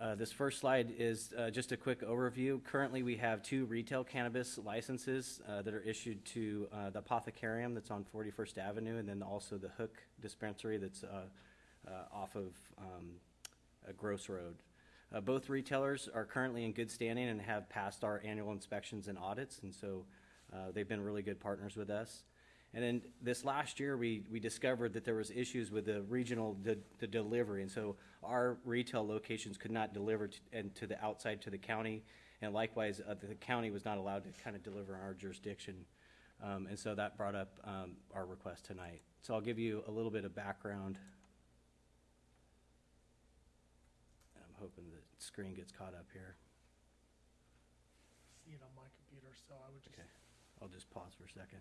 Uh, This first slide is uh, just a quick overview. Currently, we have two retail cannabis licenses uh, that are issued to the Apothecarium that's on 41st Avenue, and then also the Hook Dispensary that's off of um, Gross Road. Uh, Both retailers are currently in good standing and have passed our annual inspections and audits, and so uh, they've been really good partners with us. And then this last year, we, we discovered that there was issues with the regional, the, delivery. And so our retail locations could not deliver to, and to the outside to the county. And likewise, uh, the county was not allowed to kind of deliver in our jurisdiction. Um, and so that brought up, um, our request tonight. So I'll give you a little bit of background. I'm hoping screen gets caught up here. See it on my computer, so I would just, Okay. I'll just pause for a second.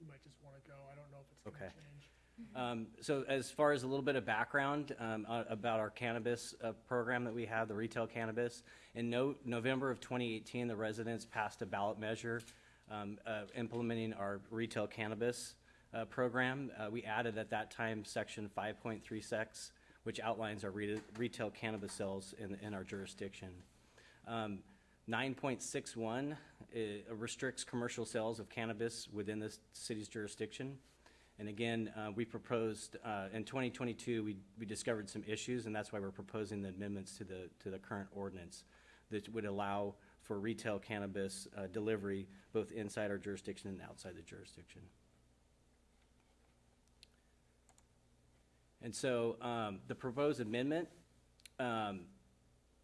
you might just wanna go, I don't know if it's gonna Okay. change. Um, so as far as a little bit of background um, uh, about our cannabis uh, program that we have, the retail cannabis, in no- November of 2018, the residents passed a ballot measure um, uh, implementing our retail cannabis uh, program. Uh, we added at that time section 5.36, which outlines our re- retail cannabis sales in, in our jurisdiction. Um, 9.61 uh, restricts commercial sales of cannabis within the city's jurisdiction. And again, uh, we proposed, uh, in 2022, we, we discovered some issues, and that's why we're proposing the amendments to the, to the current ordinance that would allow for retail cannabis uh, delivery both inside our jurisdiction and outside the jurisdiction. And so um, the proposed amendment, um,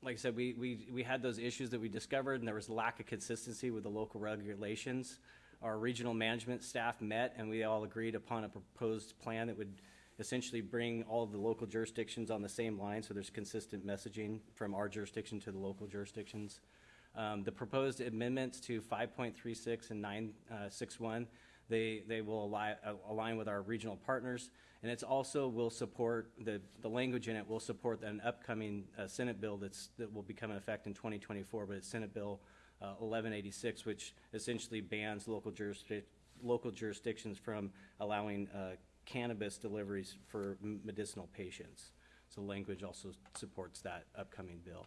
like I said, we, we, we had those issues that we discovered, and there was lack of consistency with the local regulations. Our regional management staff met, and we all agreed upon a proposed plan that would essentially bring all of the local jurisdictions on the same line, so there's consistent messaging from our jurisdiction to the local jurisdictions. Um, the proposed amendments to 5.36 and 961, they, they will align, align with our regional partners. And it's also will support, the, the language in it will support an upcoming uh, Senate bill that's, that will become in effect in 2024, but it's Senate Bill uh, 1186, which essentially bans local jurisdic, local jurisdictions from allowing uh, cannabis deliveries for medicinal patients. So language also supports that upcoming bill.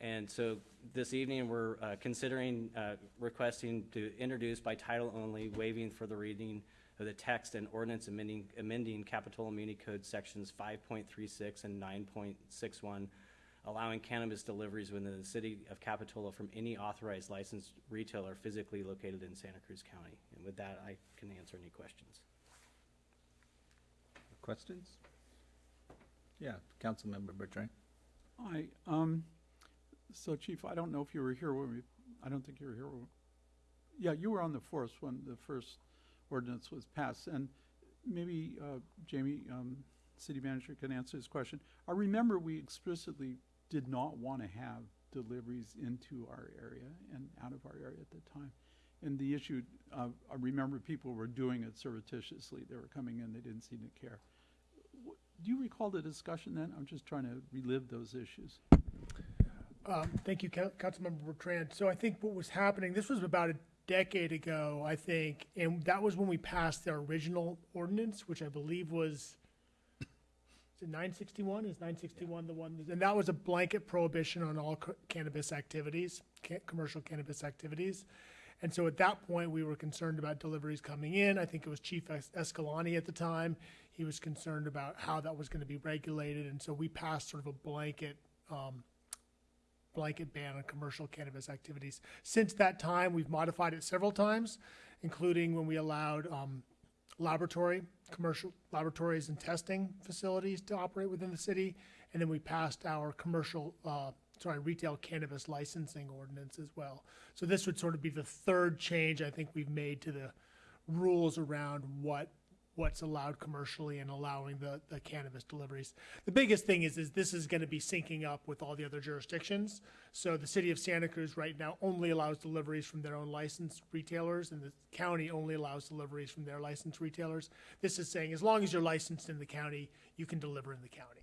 And so this evening, we're uh, considering uh, requesting to introduce by title only, waiving for the reading of the text and ordinance amending, amending Capitola Muni Code sections 5.36 and 9.61, allowing cannabis deliveries within the city of Capitola from any authorized licensed retailer physically located in Santa Cruz County. And with that, I can answer any questions. Questions? Yeah, Councilmember Bertrand. Hi, um, so Chief, I don't know if you were here when we, I don't think you were here. when- Yeah, you were on the force when the first ordinance was passed, and maybe, uh, Jamie, um, city manager can answer this question. I remember we explicitly did not want to have deliveries into our area and out of our area at the time. And the issue, uh, I remember people were doing it surreptitiously. They were coming in, they didn't seem to care. Do you recall the discussion then? I'm just trying to relive those issues. Um, thank you, Coun- Councilmember Bertrand. So I think what was happening, this was about a decade ago, I think, and that was when we passed the original ordinance, which I believe was, is it nine sixty-one? Is nine sixty-one the one, and that was a blanket prohibition on all ca- cannabis activities, ca- commercial cannabis activities. And so at that point, we were concerned about deliveries coming in. I think it was Chief Es- at the time. He was concerned about how that was gonna be regulated, and so we passed sort of a blanket, um, blanket ban on commercial cannabis activities. Since that time, we've modified it several times, including when we allowed um, laboratory, commercial laboratories and testing facilities to operate within the city. And then we passed our commercial, uh, sorry, retail cannabis licensing ordinance as well. So this would sort of be the third change I think we've made to the rules around what what's allowed commercially and allowing the, the cannabis deliveries. The biggest thing is, is this is gonna be syncing up with all the other jurisdictions. So the city of Santa Cruz right now only allows deliveries from their own licensed retailers, and the county only allows deliveries from their licensed retailers. This is saying, as long as you're licensed in the county, you can deliver in the county.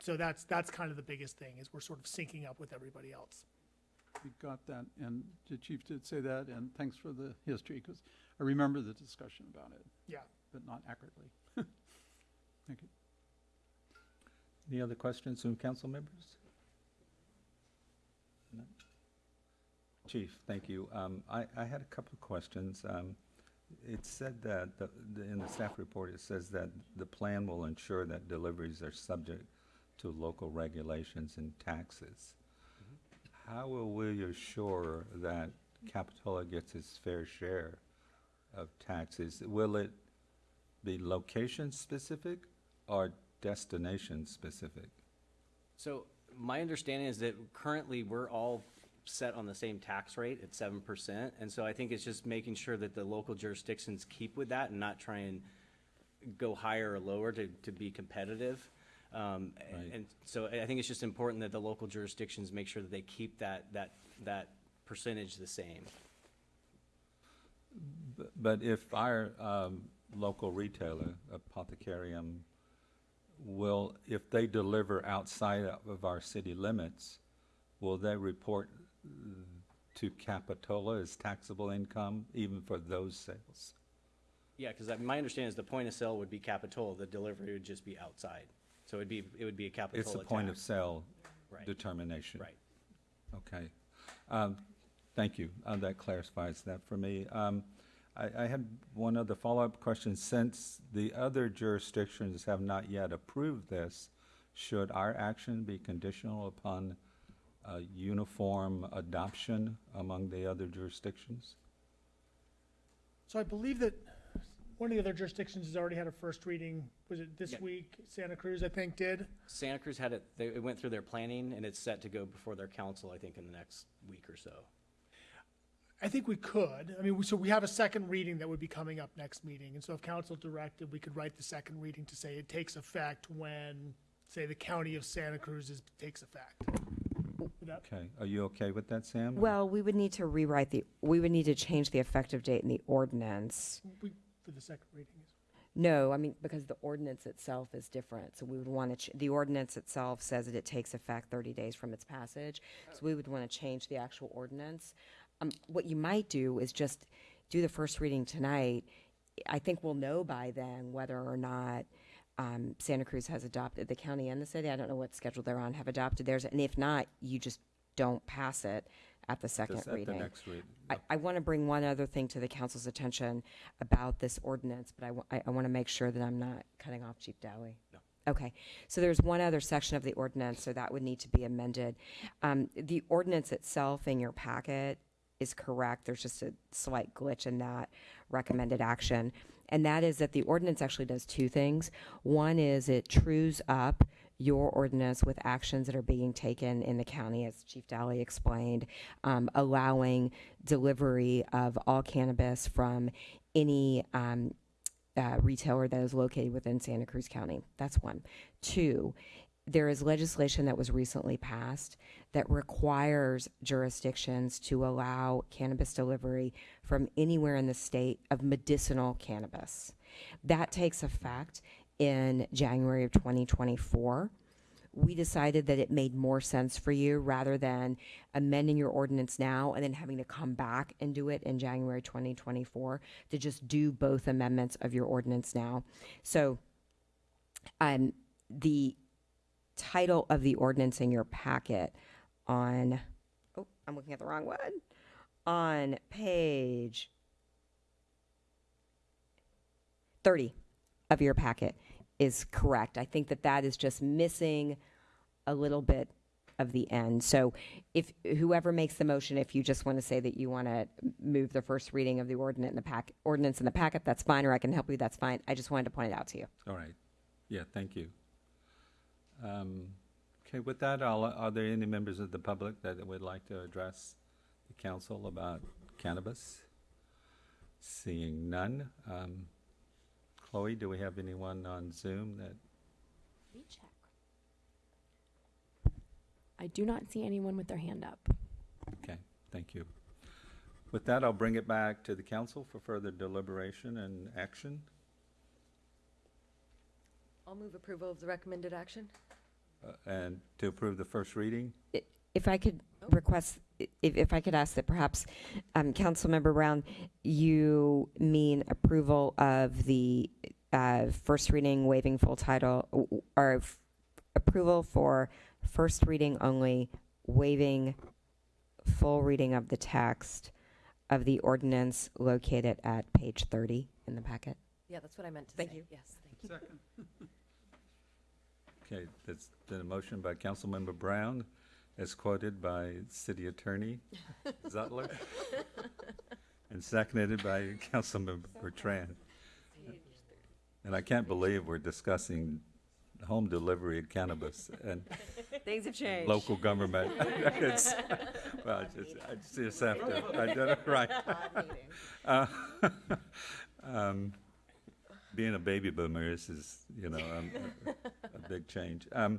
So that's, that's kind of the biggest thing, is we're sort of syncing up with everybody else. We got that, and the chief did say that, and thanks for the history, because I remember the discussion about it, Yeah. But not accurately. [LAUGHS] Thank you. Any other questions from council members? No? Chief, thank you. Um, I, I had a couple of questions. Um, it said that, the, the, in the staff report, it says that the plan will ensure that deliveries are subject to local regulations and taxes. How will we assure that Capitola gets its fair share of taxes? Will it be location-specific or destination-specific? So my understanding is that currently we're all set on the same tax rate at seven percent. And so I think it's just making sure that the local jurisdictions keep with that and not try and go higher or lower to, to be competitive. Um, Right. and so I think it's just important that the local jurisdictions make sure that they keep that, that, that percentage the same. But if our um, local retailer, Apothecarium, will, if they deliver outside of our city limits, will they report to Capitola as taxable income even for those sales? Yeah, because my understanding is the point of sale would be Capitola, the delivery would just be outside. So it'd be, it would be a Capitola It's a point of tax. sale Right. determination. Right. Okay. Um, Thank you. Uh, That clarifies that for me. Um, I I had one other follow-up question. Since the other jurisdictions have not yet approved this, should our action be conditional upon uh, uniform adoption among the other jurisdictions? So I believe that one of the other jurisdictions has already had a first reading. Was it this Yeah. week? Santa Cruz, I think, did. Santa Cruz had it, they, it went through their planning and it's set to go before their council, I think, in the next week or so. I think we could. I mean, we- so we have a second reading that would be coming up next meeting. And so if council directed, we could write the second reading to say it takes effect when, say, the county of Santa Cruz is, takes effect. Okay, are you okay with that, Sam? Well, we would need to rewrite the, we would need to change the effective date in the ordinance. we- For the second reading. No, I mean, because the ordinance itself is different, so we would want to, the ordinance itself says that it takes effect thirty days from its passage, so we would want to change the actual ordinance. Um, what you might do is just do the first reading tonight. I think we'll know by then whether or not, um, Santa Cruz has adopted, the county and the city, I don't know what schedule they're on, have adopted theirs, and if not, you just don't pass it at the second Just reading. At the next reading. I, I want to bring one other thing to the council's attention about this ordinance, but I, want to make sure that I'm not cutting off Chief Dowie. No. Okay, so there's one other section of the ordinance, so that would need to be amended. Um, the ordinance itself in your packet is correct, there's just a slight glitch in that recommended action. And that is that the ordinance actually does two things. One is it trues up your ordinance with actions that are being taken in the county, as Chief Daly explained, um, allowing delivery of all cannabis from any um, uh, retailer that is located within Santa Cruz County. That's one. Two, there is legislation that was recently passed that requires jurisdictions to allow cannabis delivery from anywhere in the state of medicinal cannabis. That takes effect in January of 2024. We decided that it made more sense for you rather than amending your ordinance now and then having to come back and do it in January 2024 to just do both amendments of your ordinance now. So, um, the title of the ordinance in your packet on, oh, I'm looking at the wrong one, on page 30 of your packet is correct. I think that that is just missing a little bit of the end. So if whoever makes the motion, if you just want to say that you want to move the first reading of the ordinance in the pack, ordinance in the packet, that's fine, or I can help you, that's fine. I just wanted to point it out to you. All right. Yeah, thank you. Um, Okay, with that, I'll- are there any members of the public that would like to address the council about cannabis? Seeing none. um, Chloe, do we have anyone on Zoom that, Let me check. I do not see anyone with their hand up. okay, thank you. With that, I'll bring it back to the council for further deliberation and action. I'll move approval of the recommended action. Uh, And to approve the first reading? If I could request, if, if I could ask that perhaps, um, Councilmember Brown, you mean approval of the, uh, first reading waiving full title, w- w- or f- approval for first reading only, waiving full reading of the text of the ordinance located at page 30 in the packet. Yeah, that's what I meant to Thank say. you. Yes, thank you. Second. [LAUGHS] Okay, that's been a motion by Councilmember Brown, as quoted by City Attorney [LAUGHS] Zutler, and seconded by Councilmember Bertrand. And I can't believe we're discussing home delivery of cannabis and Things have changed. local government. [LAUGHS] It's- Well, I just, I just have to, I did it right. Uh, [LAUGHS] um, Being a baby boomer, this is, you know, um, a a [LAUGHS] big change. Um,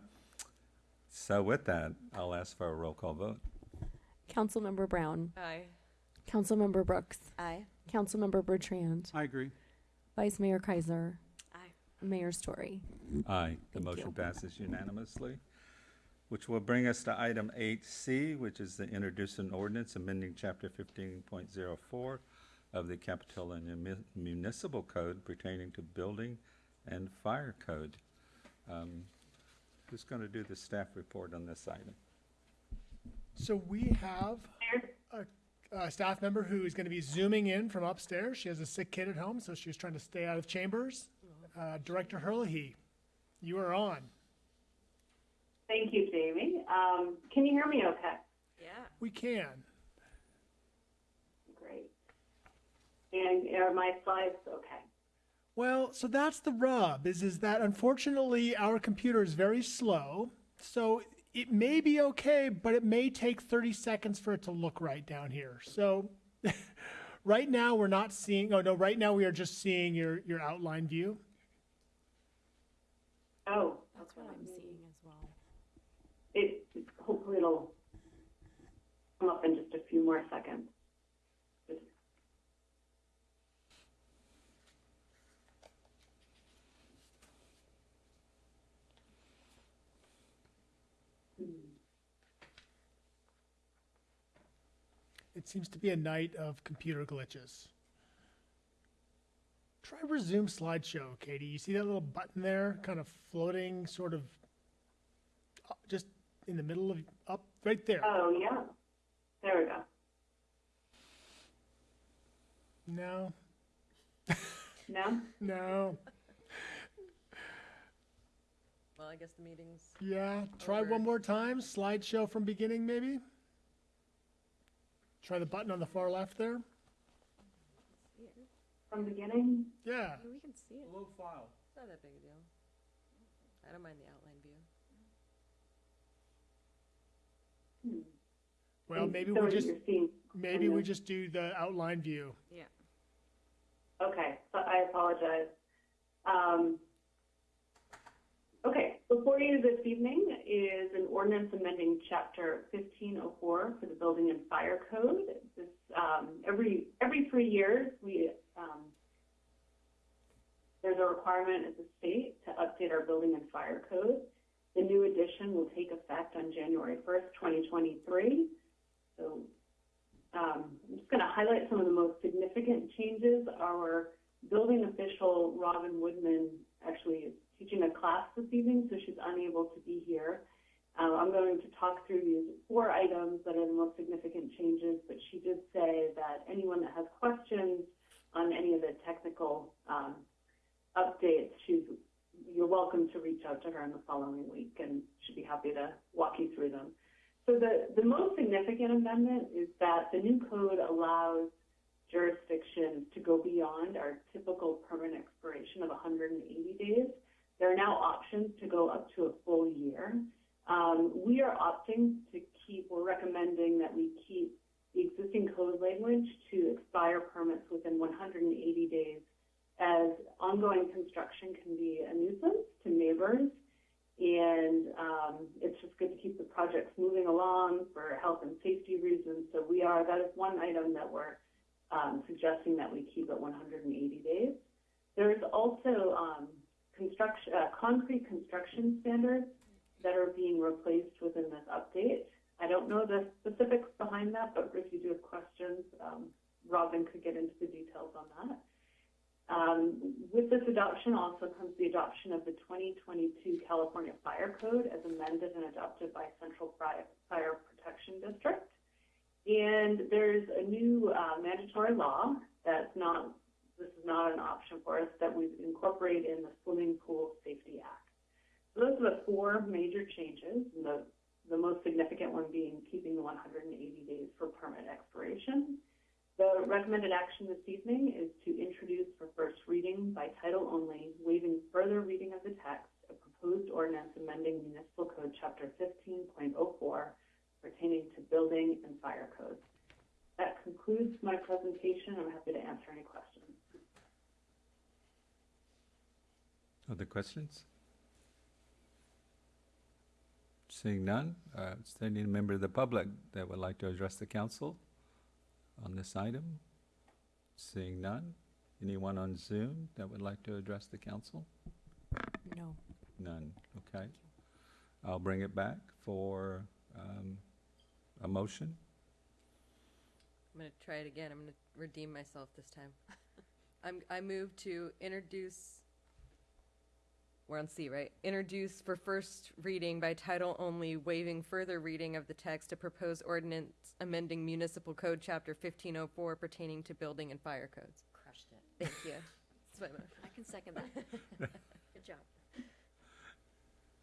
So with that, I'll ask for a roll call vote. Councilmember Brown, Aye. Councilmember Brooks, Aye. Councilmember Bertrand, I agree. Vice Mayor Keiser, Aye. Mayor Storey. Aye, the Thank motion you. passes unanimously, which will bring us to item eight C, which is the introduce an ordinance amending chapter fifteen point zero four of the Capitola Muni- Municipal Code pertaining to building and fire code. Um, Who's going to do the staff report on this item? So we have a, a staff member who is going to be zooming in from upstairs. She has a sick kid at home, so she's trying to stay out of chambers. Uh, Director Herlihy, you are on. Thank you, Jamie. Um, can you hear me okay? Yeah. We can. Great. And are my slides okay? Well, so that's the rub is is that unfortunately our computer is very slow. So it may be okay, but it may take 30 seconds for it to look right down here. So [LAUGHS] right now we're not seeing oh no, right now we are just seeing your your outline view. Oh, That's what I'm seeing as well. it, hopefully it'll come up in just a few more seconds. It seems to be a night of computer glitches. Try resume slideshow, Katie. You see that little button there, kind of floating, sort of, uh, just in the middle of up right there. Oh, yeah. There we go. No, No? [LAUGHS] no. Well, I guess the meeting's. Yeah, try Over. one more time. Slideshow from beginning, maybe. Try the button on the far left there. From the beginning? Yeah. Yeah, we can see it. Low file. It's not that big a deal. I don't mind the outline view. Hmm. Well, And maybe so we just You're maybe we just do the outline view. Yeah. okay, so I apologize. Um, okay, before you this evening is an ordinance amending chapter fifteen oh four for the Building and Fire Code. This, um, every, every three years, we, um, there's a requirement at the state to update our building and fire code. The new edition will take effect on January first, twenty twenty-three. So, um, I'm just gonna highlight some of the most significant changes. Our building official, Robin Woodman, actually teaching a class this evening, so she's unable to be here. Uh, I'm going to talk through these four items that are the most significant changes, but she did say that anyone that has questions on any of the technical um, updates, she's, you're welcome to reach out to her in the following week, and she'd be happy to walk you through them. So the, the most significant amendment is that the new code allows jurisdictions to go beyond our typical permanent expiration of 180 days. There are now options to go up to a full year. Um, we are opting to keep, we're recommending that we keep the existing code language to expire permits within 180 days as ongoing construction can be a nuisance to neighbors and um, it's just good to keep the projects moving along for health and safety reasons. So we are, that is one item that we're um, suggesting that we keep at 180 days. There's also um, uh, concrete construction standards that are being replaced within this update. I don't know the specifics behind that, but if you do have questions, um, Robin could get into the details on that. Um, with this adoption also comes the adoption of the 2022 California Fire Code as amended and adopted by Central Fire, Fire Protection District. And there's a new uh, mandatory law that's not, this is not an option for us, that we've incorporated in the Swimming Pool Safety Act. So those are the four major changes, the, the most significant one being keeping the 180 days for permit expiration. The recommended action this evening is to introduce for first reading by title only, waiving further reading of the text, a proposed ordinance amending municipal code chapter 15.04 pertaining to building and fire codes. That concludes my presentation. I'm happy to answer any questions. Other questions? Seeing none, uh, is there any member of the public that would like to address the council on this item? Seeing none, anyone on Zoom that would like to address the council? No. None, okay. I'll bring it back for um, a motion. I'm gonna try it again. I'm gonna redeem myself this time. [LAUGHS] I'm, I move to introduce, we're on C, right? Introduce for first reading by title only, waiving further reading of the text, a proposed ordinance amending municipal code chapter fifteen oh four pertaining to building and fire codes. Crushed it. Thank you. [LAUGHS] That's my motion. I can second that. [LAUGHS] Good job.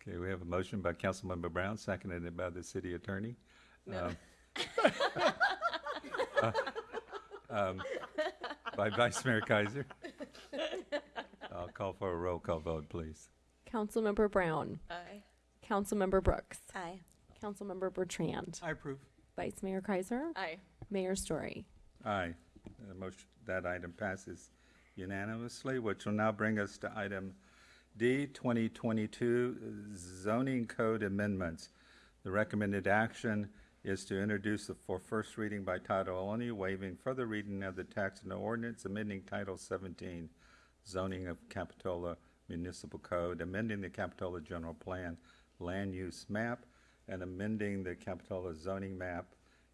Okay, we have a motion by Councilmember Brown, seconded by the city attorney. No. Um, [LAUGHS] uh, um, By Vice Mayor Keiser. I'll call for a roll call vote, please. Councilmember Brown. Aye. Councilmember Brooks. Aye. Councilmember Bertrand. I approve. Vice Mayor Keiser. Aye. Mayor Storey. Aye. The motion, that item passes unanimously, which will now bring us to item D, 2022 zoning code amendments. The recommended action is to introduce the- for first reading by title only, waiving further reading of the text and the ordinance amending Title 17 zoning of Capitola Municipal Code, amending the Capitola General Plan land use map, and amending the Capitola zoning map,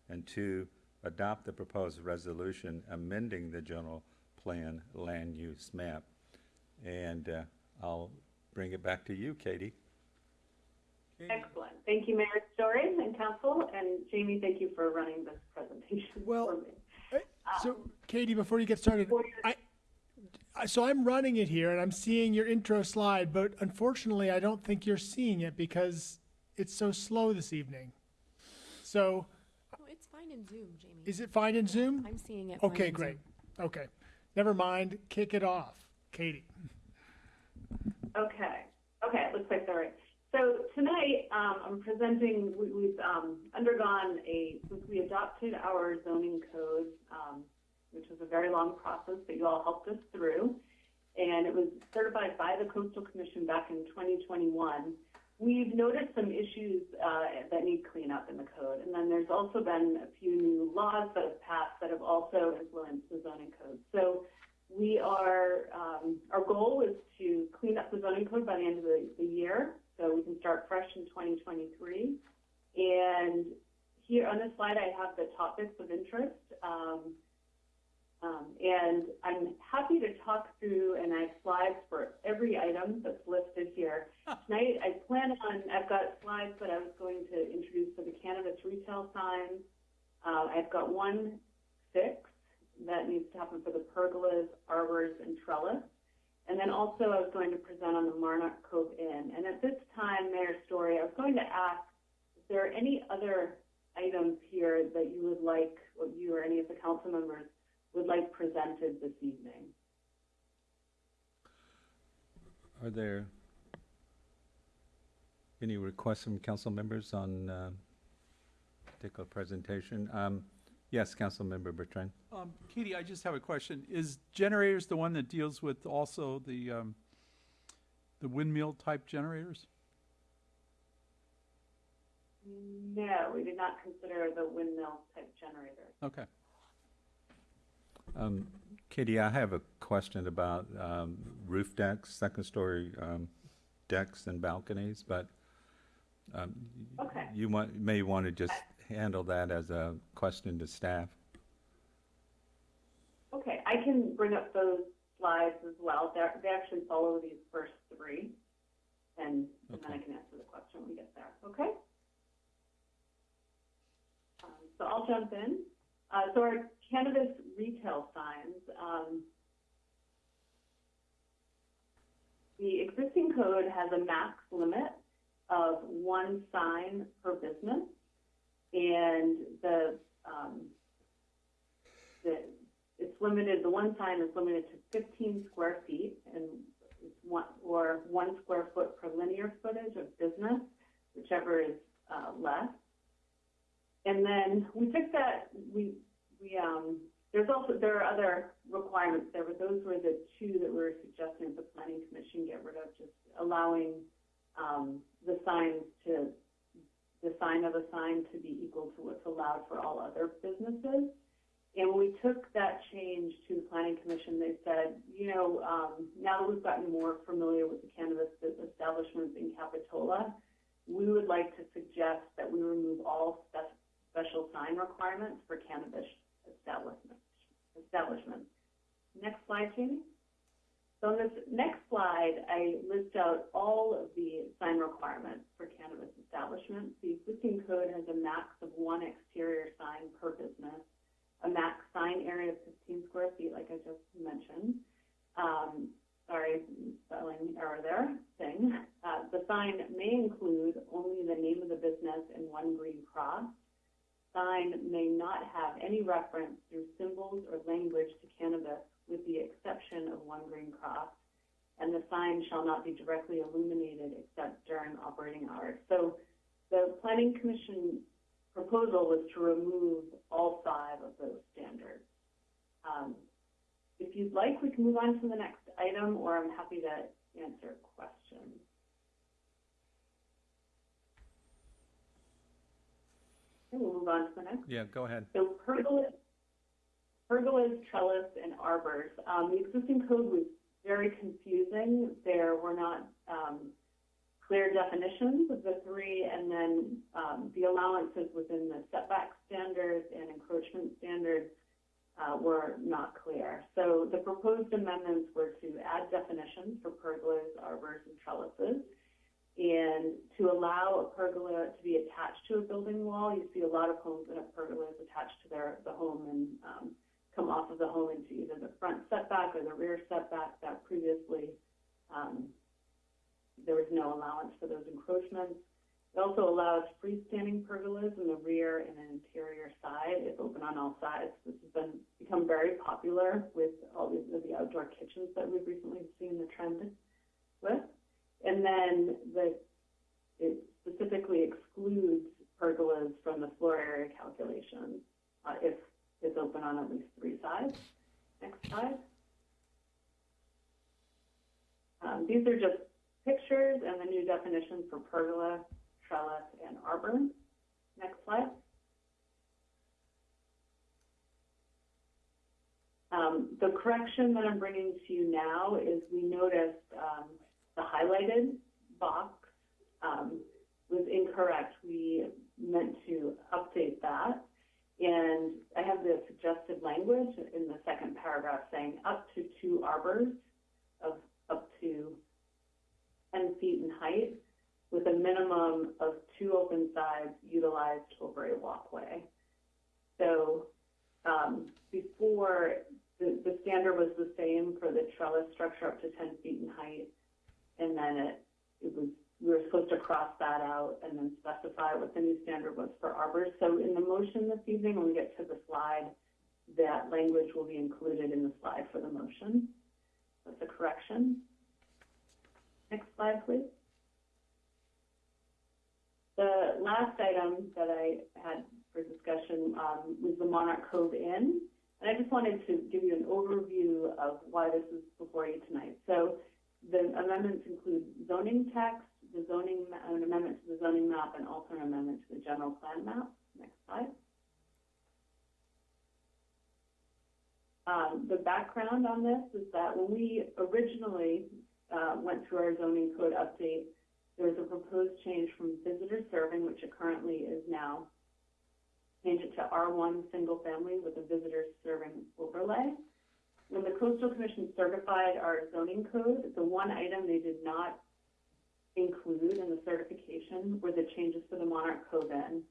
and to adopt the proposed resolution amending the general plan land use map. And uh, I'll bring it back to you, Katie. Excellent. Thank you, Mayor Storey and Council, and Jamie, thank you for running this presentation [LAUGHS] Well, for me. So, Katie, before you get started, I, I, so I'm running it here and I'm seeing your intro slide, but unfortunately, I don't think you're seeing it because it's so slow this evening. So, Oh, it's fine in Zoom, Jamie. is it fine in Zoom? I'm seeing it. fine Okay, in great. Zoom. Okay. Never mind. Kick it off. Katie. Okay, okay, it looks like they're right. So tonight, um, I'm presenting, we, we've, um, undergone a, since we adopted our zoning code, um, which was a very long process that you all helped us through, and it was certified by the Coastal Commission back in 2021. We've noticed some issues, uh, that need cleanup in the code, and then there's also been a few new laws that have passed that have also influenced the zoning code. So we are, um, our goal is to clean up the zoning code by the end of the, the year, so we can start fresh in 2023. And here on this slide, I have the topics of interest. Um, um, and I'm happy to talk through, and I have slides for every item that's listed here. Tonight, I plan on, I've got slides that I was going to introduce for the cannabis retail signs. Uh, I've got one fix that needs to happen for the pergolas, arbors, and trellis. And then also I was going to present on the Monarch Cove Inn. And at this time, Mayor Storey, I was going to ask, is there are any other items here that you would like, or you or any of the council members would like presented this evening? Are there any requests from council members on uh, particular presentation? Um, Yes, Councilmember Bertrand. Um, Katie, I just have a question. Is generators the one that deals with also the, um, the windmill type generators? No, we did not consider the windmill type generators. Okay. Um, Katie, I have a question about um, roof decks, second-story um, decks and balconies, but um, Okay. you want, may want to just handle that as a question to staff. Okay, I can bring up those slides as well. They're, they actually follow these first three. And, and then I can answer the question when we get there, okay? Um, so I'll jump in. Uh, so our cannabis retail signs, um, the existing code has a max limit of one sign per business. And the, um, the, it's limited, the one sign is limited to fifteen square feet and it's one, or one square foot per linear footage of business, whichever is, uh, less. And then we took that, we, we, um, there's also, there are other requirements there, but those were the two that we were suggesting the planning commission get rid of, just allowing, um, the signs to, the sign of a sign to be equal to what's allowed for all other businesses. And when we took that change to the planning commission, they said, you know, um, now that we've gotten more familiar with the cannabis establishments in Capitola, we would like to suggest that we remove all spec- special sign requirements for cannabis establishments. Establishments. Next slide, Jamie. So on this next slide, I list out all of the sign requirements for cannabis establishments. The existing code has a max of one exterior sign per business, a max sign area of 15 square feet, like I just mentioned. Um, sorry, spelling error there, thing. Uh, the sign may include only the name of the business and one green cross. Sign may not have any reference through symbols or language to cannabis with the exception of one green cross, and the sign shall not be directly illuminated except during operating hours. So the Planning Commission proposal was to remove all five of those standards. Um, if you'd like, we can move on to the next item, or I'm happy to answer questions. We'll move on to the next. Yeah, go ahead. So pergolas, pergolas, trellis, and arbors. Um, the existing code was very confusing. There were not um, clear definitions of the three, and then um, the allowances within the setback standards and encroachment standards uh, were not clear. So the proposed amendments were to add definitions for pergolas, arbors, and trellises, and to allow a pergola to be attached to a building wall. You see a lot of homes that have pergolas attached to their the home and um, come off of the home into either the front setback or the rear setback that previously um, there was no allowance for those encroachments. It also allows freestanding pergolas in the rear and an interior side It's open on all sides. This has been become very popular with all these the outdoor kitchens that we've recently seen the trend with. And then the it specifically excludes pergolas from the floor area calculation uh, if it's open on at least three sides. Next slide. Um, these are just pictures and the new definitions for pergola, trellis, and arbor. Next slide. Um, the correction that I'm bringing to you now is we noticed um, the highlighted box um, was incorrect. We meant to update that. And I have the suggested language in the second paragraph saying up to two arbors of up to 10 feet in height with a minimum of two open sides utilized over a walkway. So um, before, the, the standard was the same for the trellis structure up to 10 feet in height. And then it, it was, we were supposed to cross that out and then specify what the new standard was for arbors. So in the motion this evening, when we get to the slide, that language will be included in the slide for the motion. That's a correction. Next slide, please. The last item that I had for discussion um, was the Monarch Cove Inn. And I just wanted to give you an overview of why this is before you tonight. So the amendments include zoning text, the zoning, an amendment to the zoning map, and also an amendment to the general plan map. Next slide. Um, the background on this is that when we originally uh, went through our zoning code update, there was a proposed change from visitor serving, which it currently is now, change it to R1 single family with a visitor serving overlay. When the Coastal Commission certified our zoning code. The one item they did not include in the certification were the changes to the Monarch Cove Inn.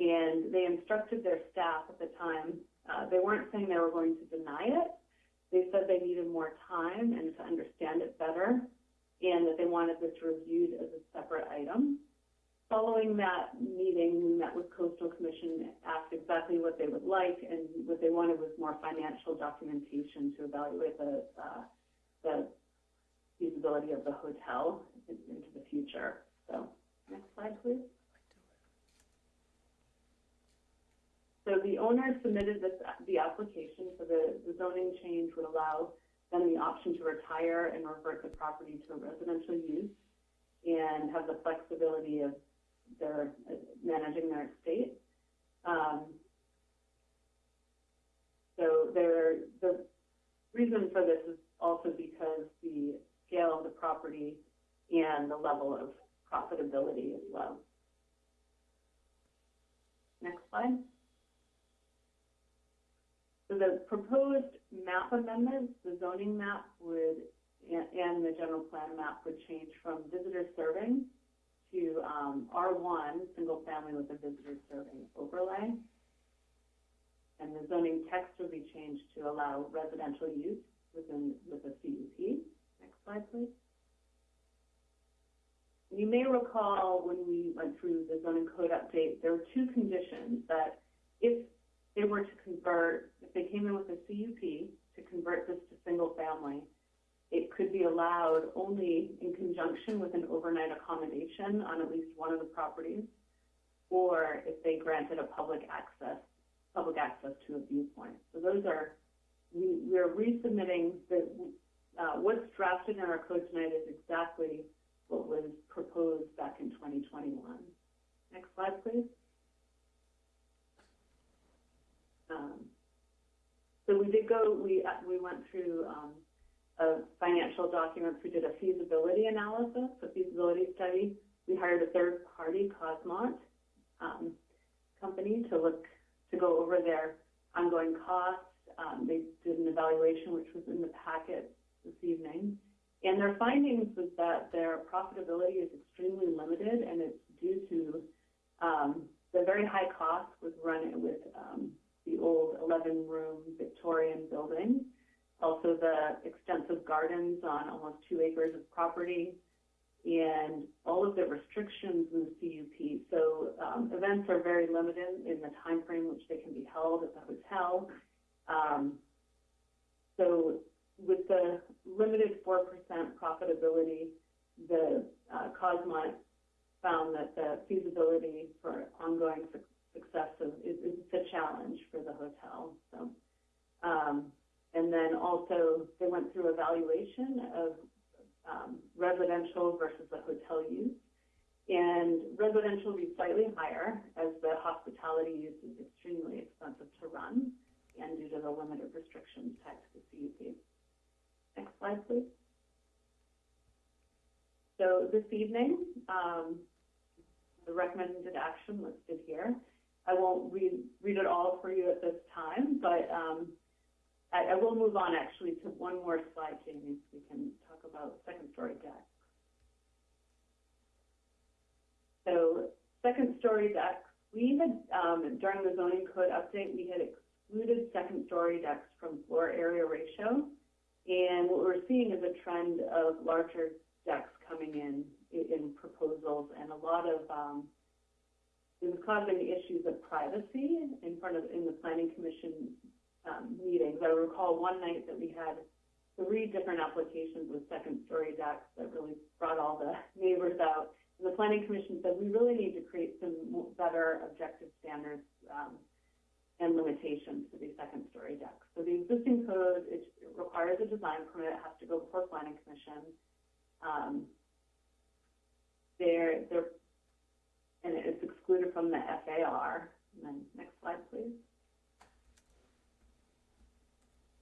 And they instructed their staff at the time, uh, they weren't saying they were going to deny it. They said they needed more time and to understand it better, and that they wanted this reviewed as a separate item. Following that meeting, we met with Coastal Commission, asked exactly what they would like, and what they wanted was more financial documentation to evaluate the, uh, the feasibility of the hotel in- into the future. So, next slide, please. So the owner submitted this, the application, so the, the zoning change would allow them the option to retire and revert the property to residential use and have the flexibility of their, uh, managing their estate. Um, so there, the reason for this is also because the scale of the property and the level of profitability is low. Next slide. So the proposed map amendments, the zoning map would, and the general plan map would change from visitor serving to, um, R one, single family with a visitor serving overlay. And the zoning text will be changed to allow residential use within, with a CUP. Next slide, please. You may recall when we went through the zoning code update, there were two conditions that if they were to convert, if they came in with a CUP to convert this to single family, it could be allowed only in conjunction with an overnight accommodation on at least one of the properties, or if they granted a public access, public access to a viewpoint. So those are, we, we're resubmitting the, uh, what's drafted in our code tonight is exactly what was proposed back in 2021. Next slide, please. Um, so we did go, we, we went through, um, a financial documents. We did a feasibility analysis, a feasibility study. We hired a third party, Kosmont, um, company to look, to go over their ongoing costs. Um, they did an evaluation, which was in the packet this evening. And their findings was that their profitability is extremely limited and it's due to, um, the very high cost with running with, um, the old 11-room Victorian building. Also, the extensive gardens on almost two acres of property, and all of the restrictions in the CUP. So um, events are very limited in the time frame which they can be held at the hotel. Um, so with the limited 4% profitability, the uh, Kosmont found that the feasibility for ongoing su- success of, is, is a challenge for the hotel. So, um, and then also they went through evaluation of um, residential versus the hotel use. And residential will be slightly higher as the hospitality use is extremely expensive to run and due to the limited restrictions tied to the. Next slide, please. So this evening, um, the recommended action listed here. I won't read, read it all for you at this time, but um, I, I will move on actually to one more slide, Jamie, so we can talk about second story decks. So second story decks, we had, um, during the zoning code update, we had excluded second story decks from floor area ratio. And what we're seeing is a trend of larger decks coming in, in, proposals and a lot of, um, it was causing issues of privacy in front of, in the planning commission um, meetings. I recall one night that we had three different applications with second story decks that really brought all the [LAUGHS] neighbors out. And the planning commission said, we really need to create some better objective standards um, and limitations for these second story decks. So the existing code, it requires a design permit, it has to go before planning commission. Um, they're, they're, and it's excluded from the FAR. And then next slide, please.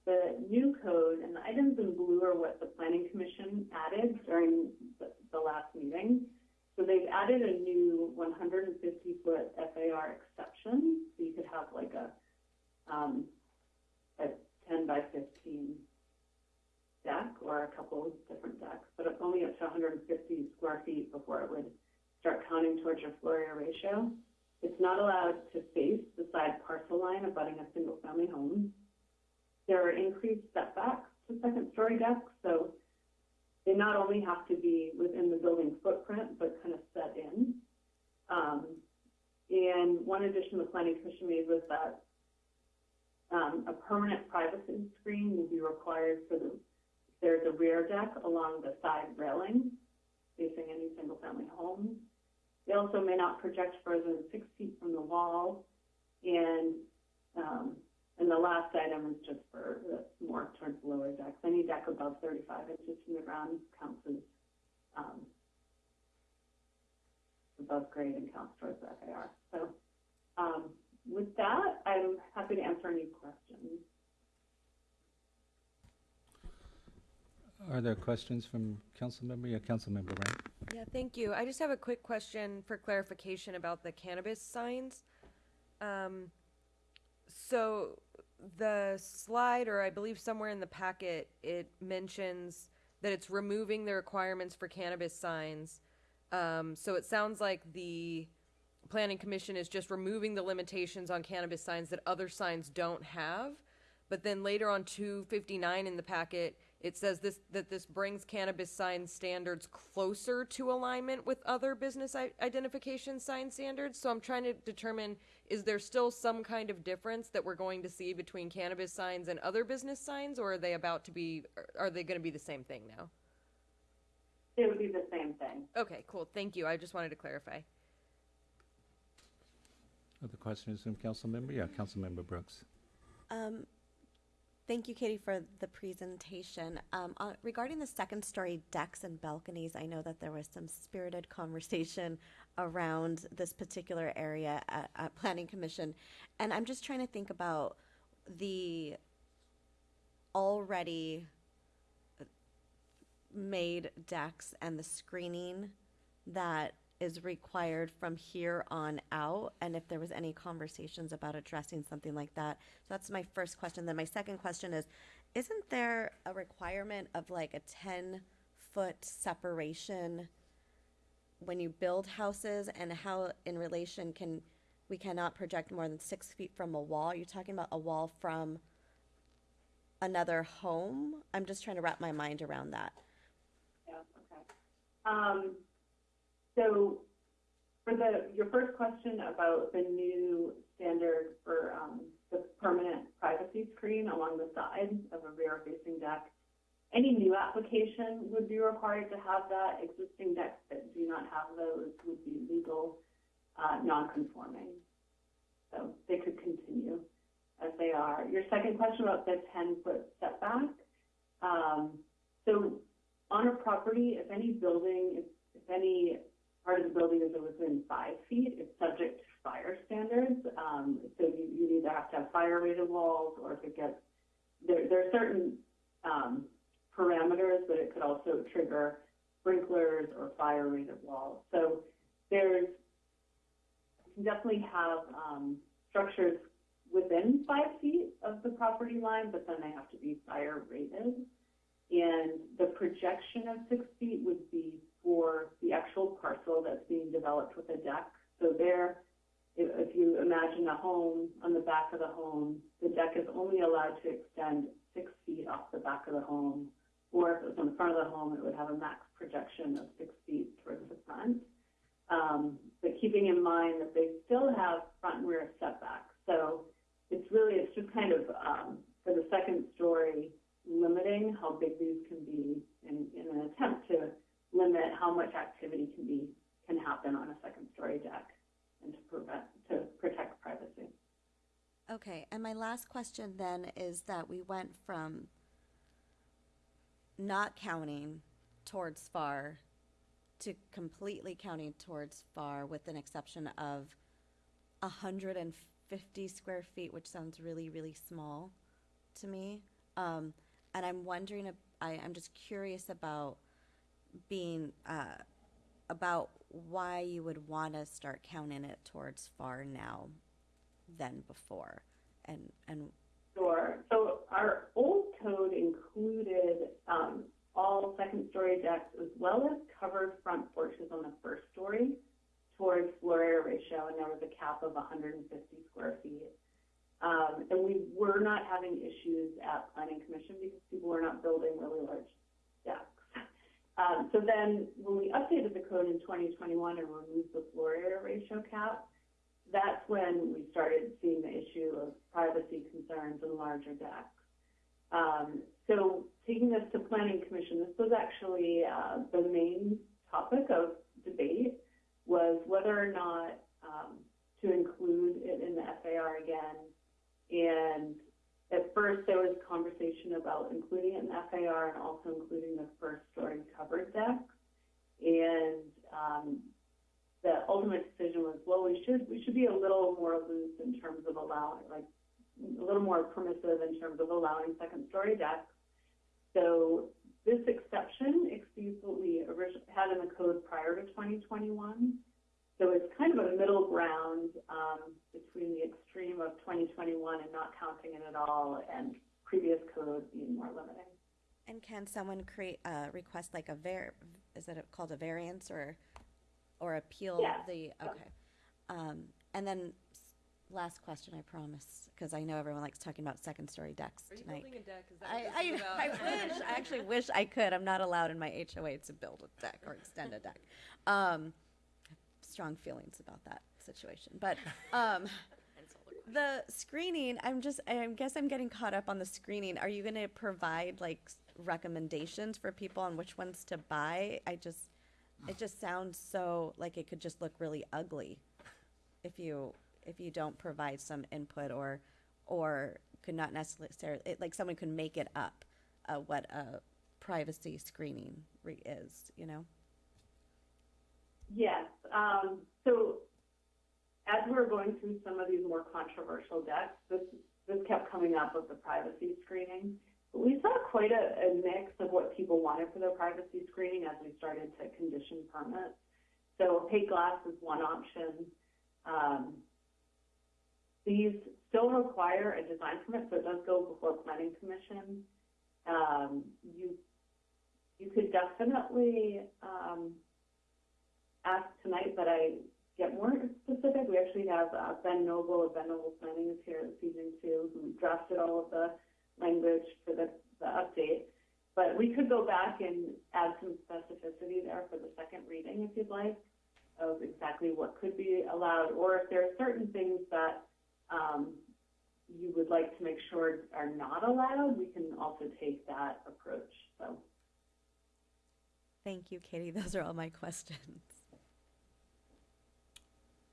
The new code and the items in blue are what the planning commission added during the, the last meeting. So they've added a new 150 foot FAR exception. So you could have like a, um, a 10 by 15 deck or a couple of different decks, but it's only up to 150 square feet before it would start counting towards your floor area ratio. It's not allowed to face the side parcel line abutting a single-family home. There are increased setbacks to second-story decks, so they not only have to be within the building footprint, but kind of set in. Um, and one addition the planning commission made was that um, a permanent privacy screen will be required for the, there's a rear deck along the side railing facing any single-family home. They also may not project further than six feet from the wall. And, um, and the last item is just for the more towards the lower decks. Any deck above 35 inches from the ground counts as um, above grade and counts towards the FAR. So um, with that, I'm happy to answer any questions. Are there questions from council member? Yeah, council member right? Yeah, thank you. I just have a quick question for clarification about the cannabis signs. Um, so the slide, or I believe somewhere in the packet, it mentions that it's removing the requirements for cannabis signs. Um, so it sounds like the planning commission is just removing the limitations on cannabis signs that other signs don't have. But then later on two fifty-nine in the packet, it says this, that this brings cannabis sign standards closer to alignment with other business identification sign standards. So I'm trying to determine, is there still some kind of difference that we're going to see between cannabis signs and other business signs? Or are they about to be, are they gonna be the same thing now? It would be the same thing. Okay, cool, thank you, I just wanted to clarify. Other questions from council member? Yeah, council member Brooks. Um, Thank you, Katie, for the presentation. Um, uh, regarding the second story decks and balconies, I know that there was some spirited [LAUGHS] conversation around this particular area at, at Planning Commission. And I'm just trying to think about the already made decks and the screening that is required from here on out and if there was any conversations about addressing something like that. So that's my first question. Then my second question is, isn't there a requirement of like a ten foot separation when you build houses and how in relation can, we cannot project more than six feet from a wall? You're talking about a wall from another home? I'm just trying to wrap my mind around that. Yeah, okay. Um, so for the, your first question about the new standard for, um, the permanent privacy screen along the side of a rear facing deck, any new application would be required to have that. Existing decks that do not have those would be legal, uh, non-conforming. So they could continue as they are. Your second question about the ten-foot setback, um, so on a property, if any building, if, if any part of the building is within five feet, it's subject to fire standards. Um, so you, you either have to have fire rated walls or if it gets, there, there are certain, um, parameters, but it could also trigger sprinklers or fire rated walls. So there's, you can definitely have, um, structures within five feet of the property line, but then they have to be fire rated. And the projection of six feet would be for the actual parcel that's being developed with a deck. So there, if, if you imagine a home, on the back of the home, the deck is only allowed to extend six feet off the back of the home. Or if it was on the front of the home, it would have a max projection of six feet towards the front. Um, but keeping in mind that they still have front and rear setbacks. So it's really, it's just kind of, um, for the second story, limiting how big these can be in, in an attempt to limit how much activity can be, can happen on a second story deck and to prevent, to protect privacy. Okay, and my last question then is that we went from not counting towards FAR to completely counting towards FAR with an exception of hundred and fifty square feet, which sounds really, really small to me. Um, and I'm wondering, I, I'm just curious about being, uh, about why you would want to start counting it towards FAR now than before. And, and Sure. So our old code included um, second-story decks as well as covered front porches on the first story towards floor area ratio, and there was a cap of 150 square feet. Um, and we were not having issues at planning commission because people were not building really large decks. Um, so then when we updated the code in 2021 and removed the floor area ratio cap, that's when we started seeing the issue of privacy concerns and larger decks. Um, so taking this to planning commission, this was actually uh, the main topic of debate was whether or not um, to include it in the FAR again. And at first, there was a conversation about including in FAR and also including the first story covered decks. And um, the ultimate decision was, well, we should we should be a little more loose in terms of allowing, like a little more permissive in terms of allowing second story decks. So this exception exceeds what we had in the code prior to 2021. So it's kind of a middle ground um, between the extreme of 2021 and not counting it at all, and previous code being more limiting. And can someone create, uh, request like a var, is it called a variance or, or appeal Yeah. the, okay. Um, and then, last question, I promise, because I know everyone likes talking about second-story decks Are you tonight. building a deck? Is that I, I, this is about? I wish, I actually wish I could. I'm not allowed in my HOA to build a deck or extend a deck. Um, strong feelings about that situation, but, um, [LAUGHS] the screening, I'm just, I guess I'm getting caught up on the screening. Are you gonna provide like recommendations for people on which ones to buy? I just, it just sounds so, like it could just look really ugly if you, if you don't provide some input or, or could not necessarily, it, like someone could make it up, uh, what a privacy screening re- is, you know? Yes. Um, so as we were going through some of these more controversial decks, this this kept coming up with the privacy screening. We saw quite a, a mix of what people wanted for their privacy screening as we started to condition permits. So opaque glass is one option. Um, these still require a design permit, so it does go before planning commission. Um, you you could definitely um, ask tonight that I get more specific. We actually have uh, Ben Noble of Ben Noble Planning is here this evening too, who drafted all of the language for the, the update. But we could go back and add some specificity there for the second reading if you'd like, of exactly what could be allowed, or if there are certain things that um, you would like to make sure are not allowed, we can also take that approach. So. Thank you, Katie. [LAUGHS] Those are all my questions.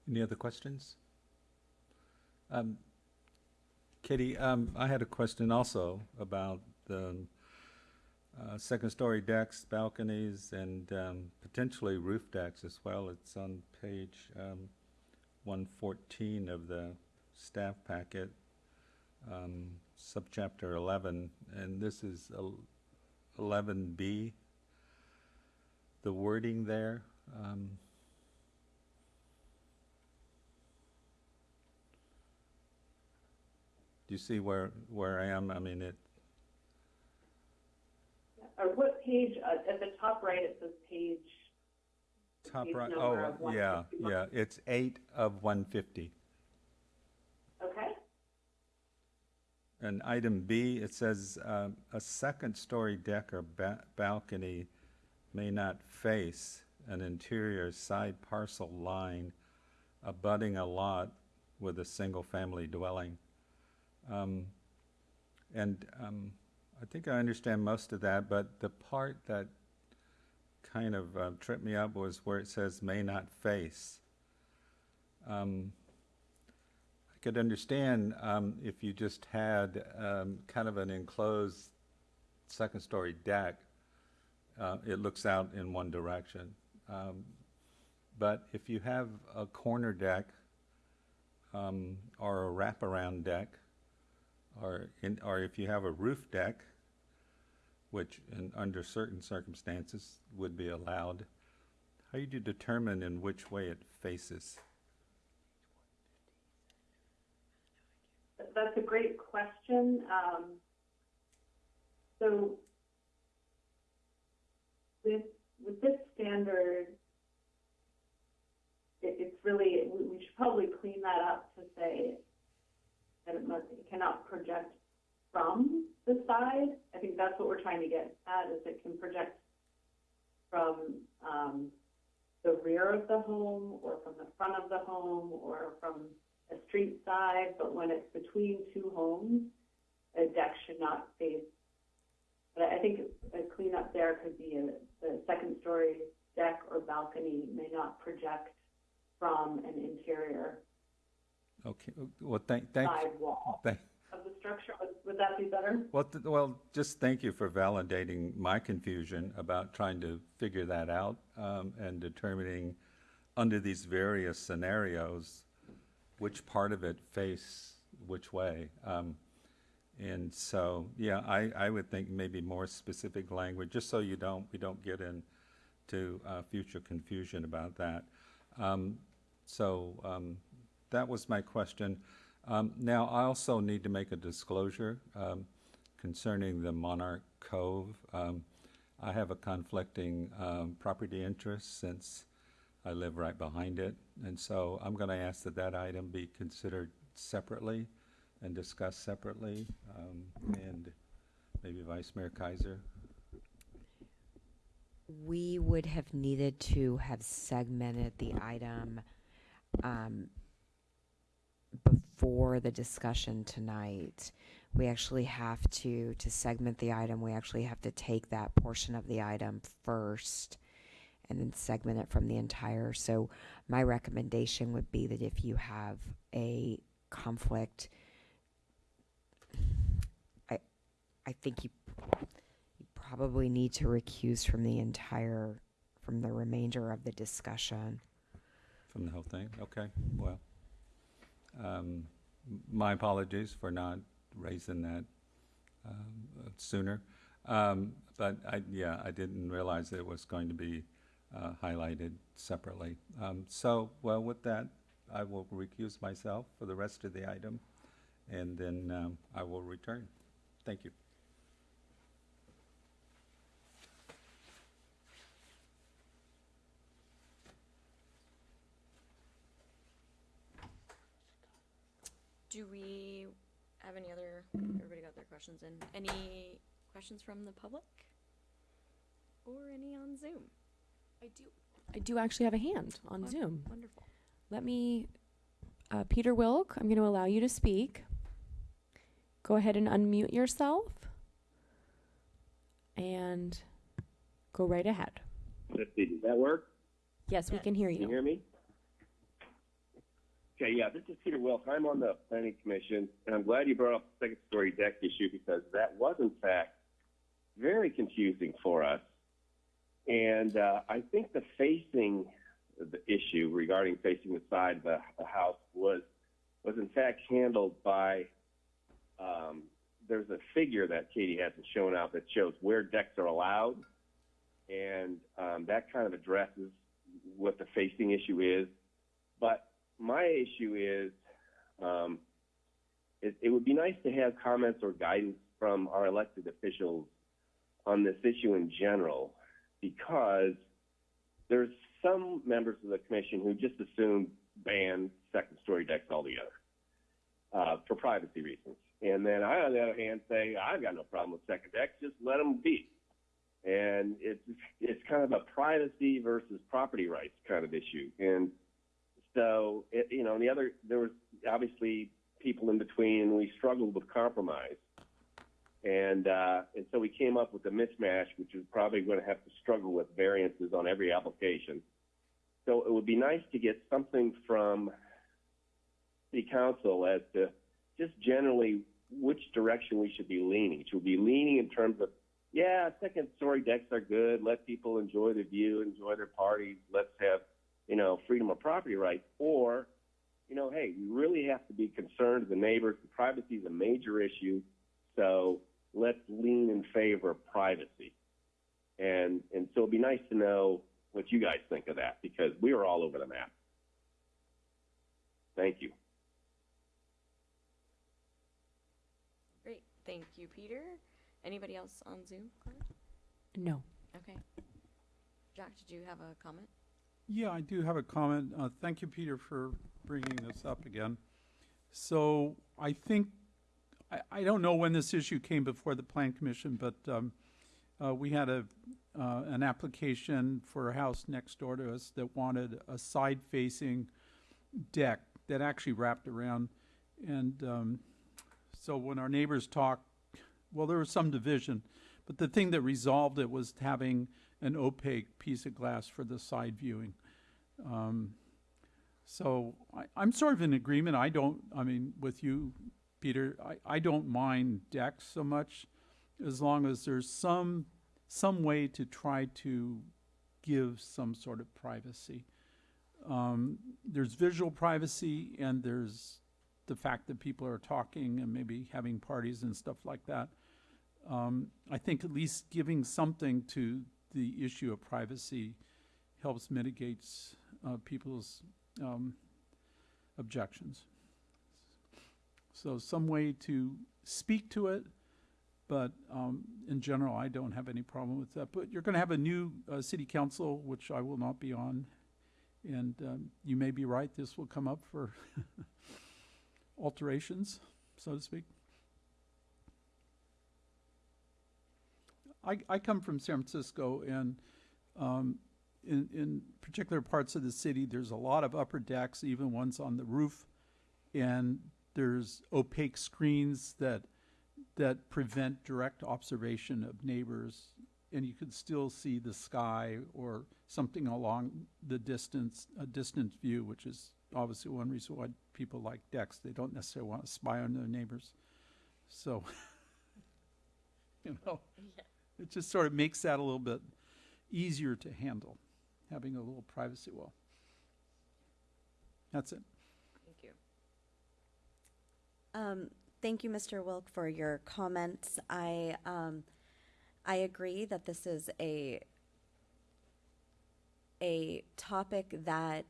Any other questions? Um, Katie, um, I had a question also about the uh, second-story decks, balconies, and um, potentially roof decks as well. It's on page um, 114 of the staff packet, um, subchapter 11, and this is 11B. The wording there. Um, Do you see where, where I am? I mean, it, Or what page, uh, at the top right, it says page, top Page right, number oh, yeah, 151. yeah, it's eight of one fifty. okay? And item B, it says, um, a second-story deck or ba- balcony may not face an interior side parcel line abutting a lot with a single-family dwelling. Um, and, um, I think I understand most of that, but the part that kind of uh, tripped me up was where it says may not face. Um, I could understand um, if you just had um, kind of an enclosed second-story deck. Uh, it looks out in one direction. Um, but if you have a corner deck or a wraparound deck, or in, or if you have a roof deck, which in, under certain circumstances would be allowed, how do you determine in which way it faces? That's a great question. Um, so with, with this standard, it, it's really, we, we should probably clean that up to say that it must, it cannot project from the side. I think that's what we're trying to get at, is it can project from, um, the rear of the home, or from the front of the home, or from a street side, but when it's between two homes, a deck should not face. But I think a cleanup there could be a, the second story deck or balcony may not project from an interior Okay, well, thank, thank, side wall thank, of the structure. Would- Would that be better? well, th- well, just thank you for validating my confusion about trying to figure that out, um, and determining under these various scenarios, which part of it face which way. Um, and so, yeah, I, I would think maybe more specific language, just so you don't, we don't get into, uh, future confusion about that. Um, so, um, that was my question. Um, now, I also need to make a disclosure, um, concerning the Monarch Cove. Um, I have a conflicting, um, property interest since I live right behind it. And so I'm gonna ask that that item be considered separately and discussed separately. Um, and maybe Vice Mayor Keiser. We would have needed to have segmented the item um, before the discussion tonight. We actually have to, to segment the item, we actually have to take that portion of the item first and then segment it from the entire. So my recommendation would be that if you have a conflict, I, I think you, you probably need to recuse from the entire, from the remainder of the discussion. From the whole thing? Okay, well, um, my apologies for not raising that, um, sooner. Um, but I, yeah, I didn't realize it was going to be, uh, highlighted separately. Um, so, well, with that, I will recuse myself for the rest of the item, and then, um, I will return. Thank you. Do we have any other, everybody got their questions in? Any questions from the public? Or any on Zoom? I do. I do actually have a hand on Won- Zoom. Wonderful. Let me, uh, Peter Wilk, I'm going to allow you to speak. Go ahead and unmute yourself. And go right ahead. Let's see, does that work? Yes, we can hear Can you you. hear me? Okay, yeah, this is Peter Wilk. I'm on the planning commission, and I'm glad you brought up the second story deck issue because that was in fact very confusing for us. And uh, I think the facing the issue regarding facing the side of the, the house was was in fact handled by um, there's a figure that Katie hasn't shown out that shows where decks are allowed, and um, that kind of addresses what the facing issue is. But my issue is, um, it, it would be nice to have comments or guidance from our elected officials on this issue in general, because there's some members of the commission who just assume ban second story decks altogether uh, for privacy reasons. And then I, on the other hand, say I've got no problem with second decks, just let them be. And it's it's kind of a privacy versus property rights kind of issue. And so, it, you know, and the other, there was obviously people in between, and we struggled with compromise. And, uh, and so we came up with a mismatch, which is probably going to have to struggle with variances on every application. So it would be nice to get something from the council as to just generally which direction we should be leaning. Should we be leaning in terms of, yeah, second story decks are good, let people enjoy the view, enjoy their parties, let's have you know, freedom of property rights, or, you know, hey, we really have to be concerned of the neighbors. Privacy is a major issue, so let's lean in favor of privacy. And and so it'd be nice to know what you guys think of that because we are all over the map. Thank you. Great. Thank you, Peter. Anybody else on Zoom? No. Okay. Jack, did you have a comment? Yeah, I do have a comment. Uh, thank you, Peter, for bringing this up again. So I think, I, I don't know when this issue came before the Plan Commission, but um, uh, we had a, uh, an application for a house next door to us that wanted a side-facing deck that actually wrapped around. And um, so when our neighbors talked, well, there was some division, but the thing that resolved it was having an opaque piece of glass for the side viewing. Um, so I, I'm sort of in agreement. I don't, I mean, with you, Peter, I, I don't mind decks so much as long as there's some, some way to try to give some sort of privacy. Um, there's visual privacy and there's the fact that people are talking and maybe having parties and stuff like that. Um, I think at least giving something to the issue of privacy helps mitigate uh, people's um, objections. So some way to speak to it, but um, in general, I don't have any problem with that. But you're going to have a new uh, city council, which I will not be on, and um, you may be right. This will come up for [LAUGHS] alterations, so to speak. I, I come from San Francisco, and um, in, in particular parts of the city, there's a lot of upper decks, even ones on the roof, and there's opaque screens that that prevent direct observation of neighbors, and you can still see the sky or something along the distance, a distant view, which is obviously one reason why people like decks. They don't necessarily want to spy on their neighbors. So, [LAUGHS] you know, it just sort of makes that a little bit easier to handle, having a little privacy wall. That's it. Thank you. Um, thank you, Mr. Wilk, for your comments. I, um, I agree that this is a, a topic that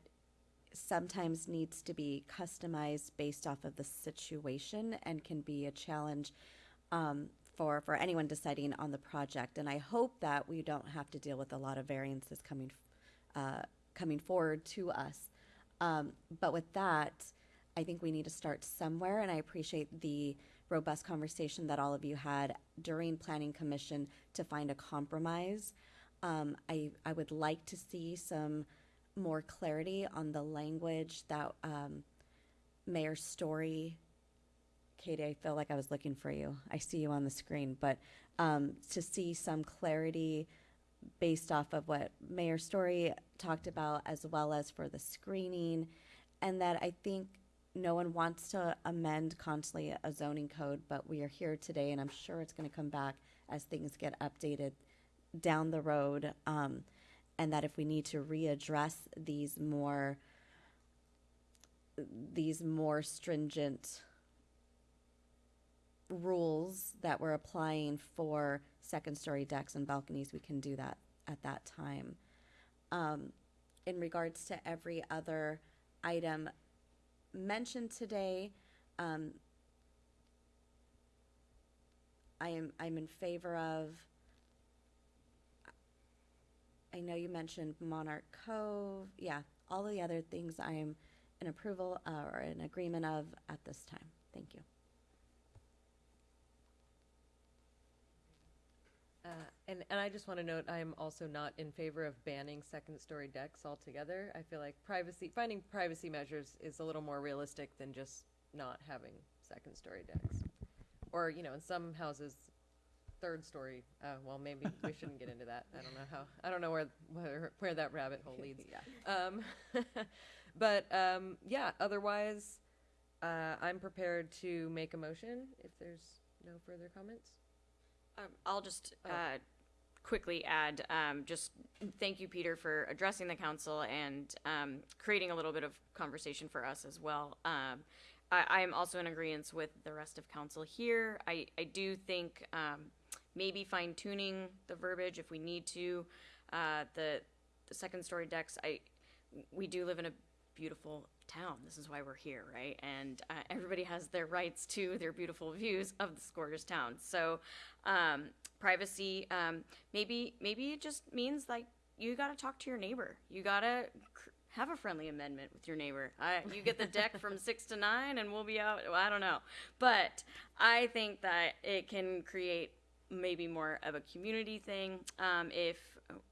sometimes needs to be customized based off of the situation and can be a challenge, um, for, for anyone deciding on the project. And I hope that we don't have to deal with a lot of variances coming, uh, coming forward to us. Um, but with that, I think we need to start somewhere, and I appreciate the robust conversation that all of you had during Planning Commission to find a compromise. Um, I, I would like to see some more clarity on the language that um, Mayor Storey, Katie, I feel like I was looking for you. I see you on the screen, but um, to see some clarity based off of what Mayor Storey talked about, as well as for the screening, and that I think no one wants to amend constantly a zoning code, but we are here today, and I'm sure it's going to come back as things get updated down the road. Um, and that if we need to readdress these more these more stringent rules that we're applying for second story decks and balconies, we can do that at that time. Um, in regards to every other item mentioned today, um, I am, I'm in favor of, I know you mentioned Monarch Cove, yeah, all the other things I am in approval, uh, or in agreement of at this time. Thank you. Uh, and, and I just want to note, I am also not in favor of banning second-story decks altogether. I feel like privacy, finding privacy measures is a little more realistic than just not having second-story decks. Or, you know, in some houses, third story, uh, well, maybe we [LAUGHS] shouldn't get into that. I don't know how, I don't know where, where, where that rabbit hole leads. [LAUGHS] Um, [LAUGHS] but, um, yeah, otherwise, uh, I'm prepared to make a motion if there's no further comments. Um, I'll just Oh. uh, quickly add, um, just thank you, Peter, for addressing the council and um, creating a little bit of conversation for us as well. Um, I, am also in agreement with the rest of council here. I, I do think um, maybe fine tuning the verbiage if we need to. Uh, the the second story decks, I we do live in a beautiful town. This is why we're here, right? And uh, everybody has their rights to their beautiful views of this gorgeous town. So, um, privacy, um, maybe maybe it just means like you gotta talk to your neighbor. You gotta have a friendly amendment with your neighbor. I, you get the deck from [LAUGHS] six to nine, and we'll be out. well, I don't know, but I think that it can create maybe more of a community thing um, if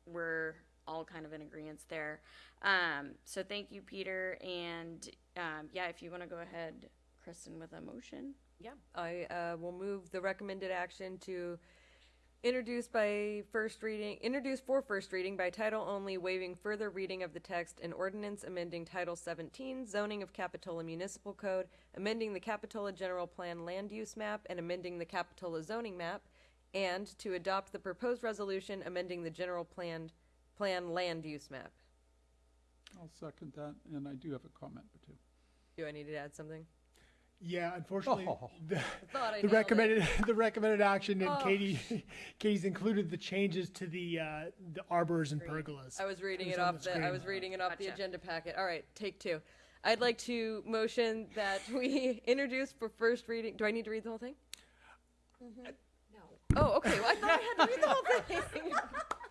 we're all kind of in agreement there. Um, so thank you, Peter, and um, yeah, if you want to go ahead, Kristen, with a motion. Yeah, I uh, will move the recommended action to introduce by first reading, introduce for first reading by title only, waiving further reading of the text and ordinance amending Title 17, zoning of Capitola Municipal Code, amending the Capitola General Plan Land Use Map, and amending the Capitola zoning map, and to adopt the proposed resolution amending the General Plan, Plan Land Use Map. I'll second that, and I do have a comment or two. Do I need to add something? Yeah, unfortunately, Oh. the, [LAUGHS] thought I the nailed it. recommended [LAUGHS] the recommended action, and Oh. Katie, [LAUGHS] Katie's included the changes to the uh, the arbors and Great. pergolas. I was reading It it was on off the the, I screen. was reading it off the Gotcha. agenda packet. All right, take two. I'd like to motion that we introduce for first reading. Do I need to read the whole thing? No. Oh, okay. Well, I thought I had to read the whole thing.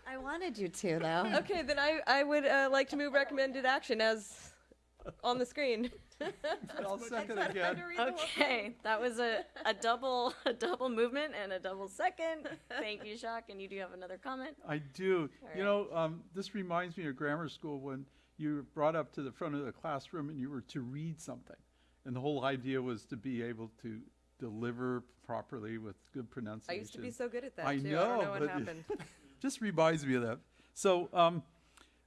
I wanted you to, though. [LAUGHS] okay, then I, I would uh, like to move recommended action as on the screen. [LAUGHS] I'll second again. to read the whole Okay, that was a, a double a double movement and a double second. Thank you, Jacques, and you do have another comment. I do. All You know, um, this reminds me of grammar school when you were brought up to the front of the classroom and you were to read something. And the whole idea was to be able to deliver properly with good pronunciation. I used to be so good at that I too. I know, don't know what but- happened. [LAUGHS] just reminds me of that. So um,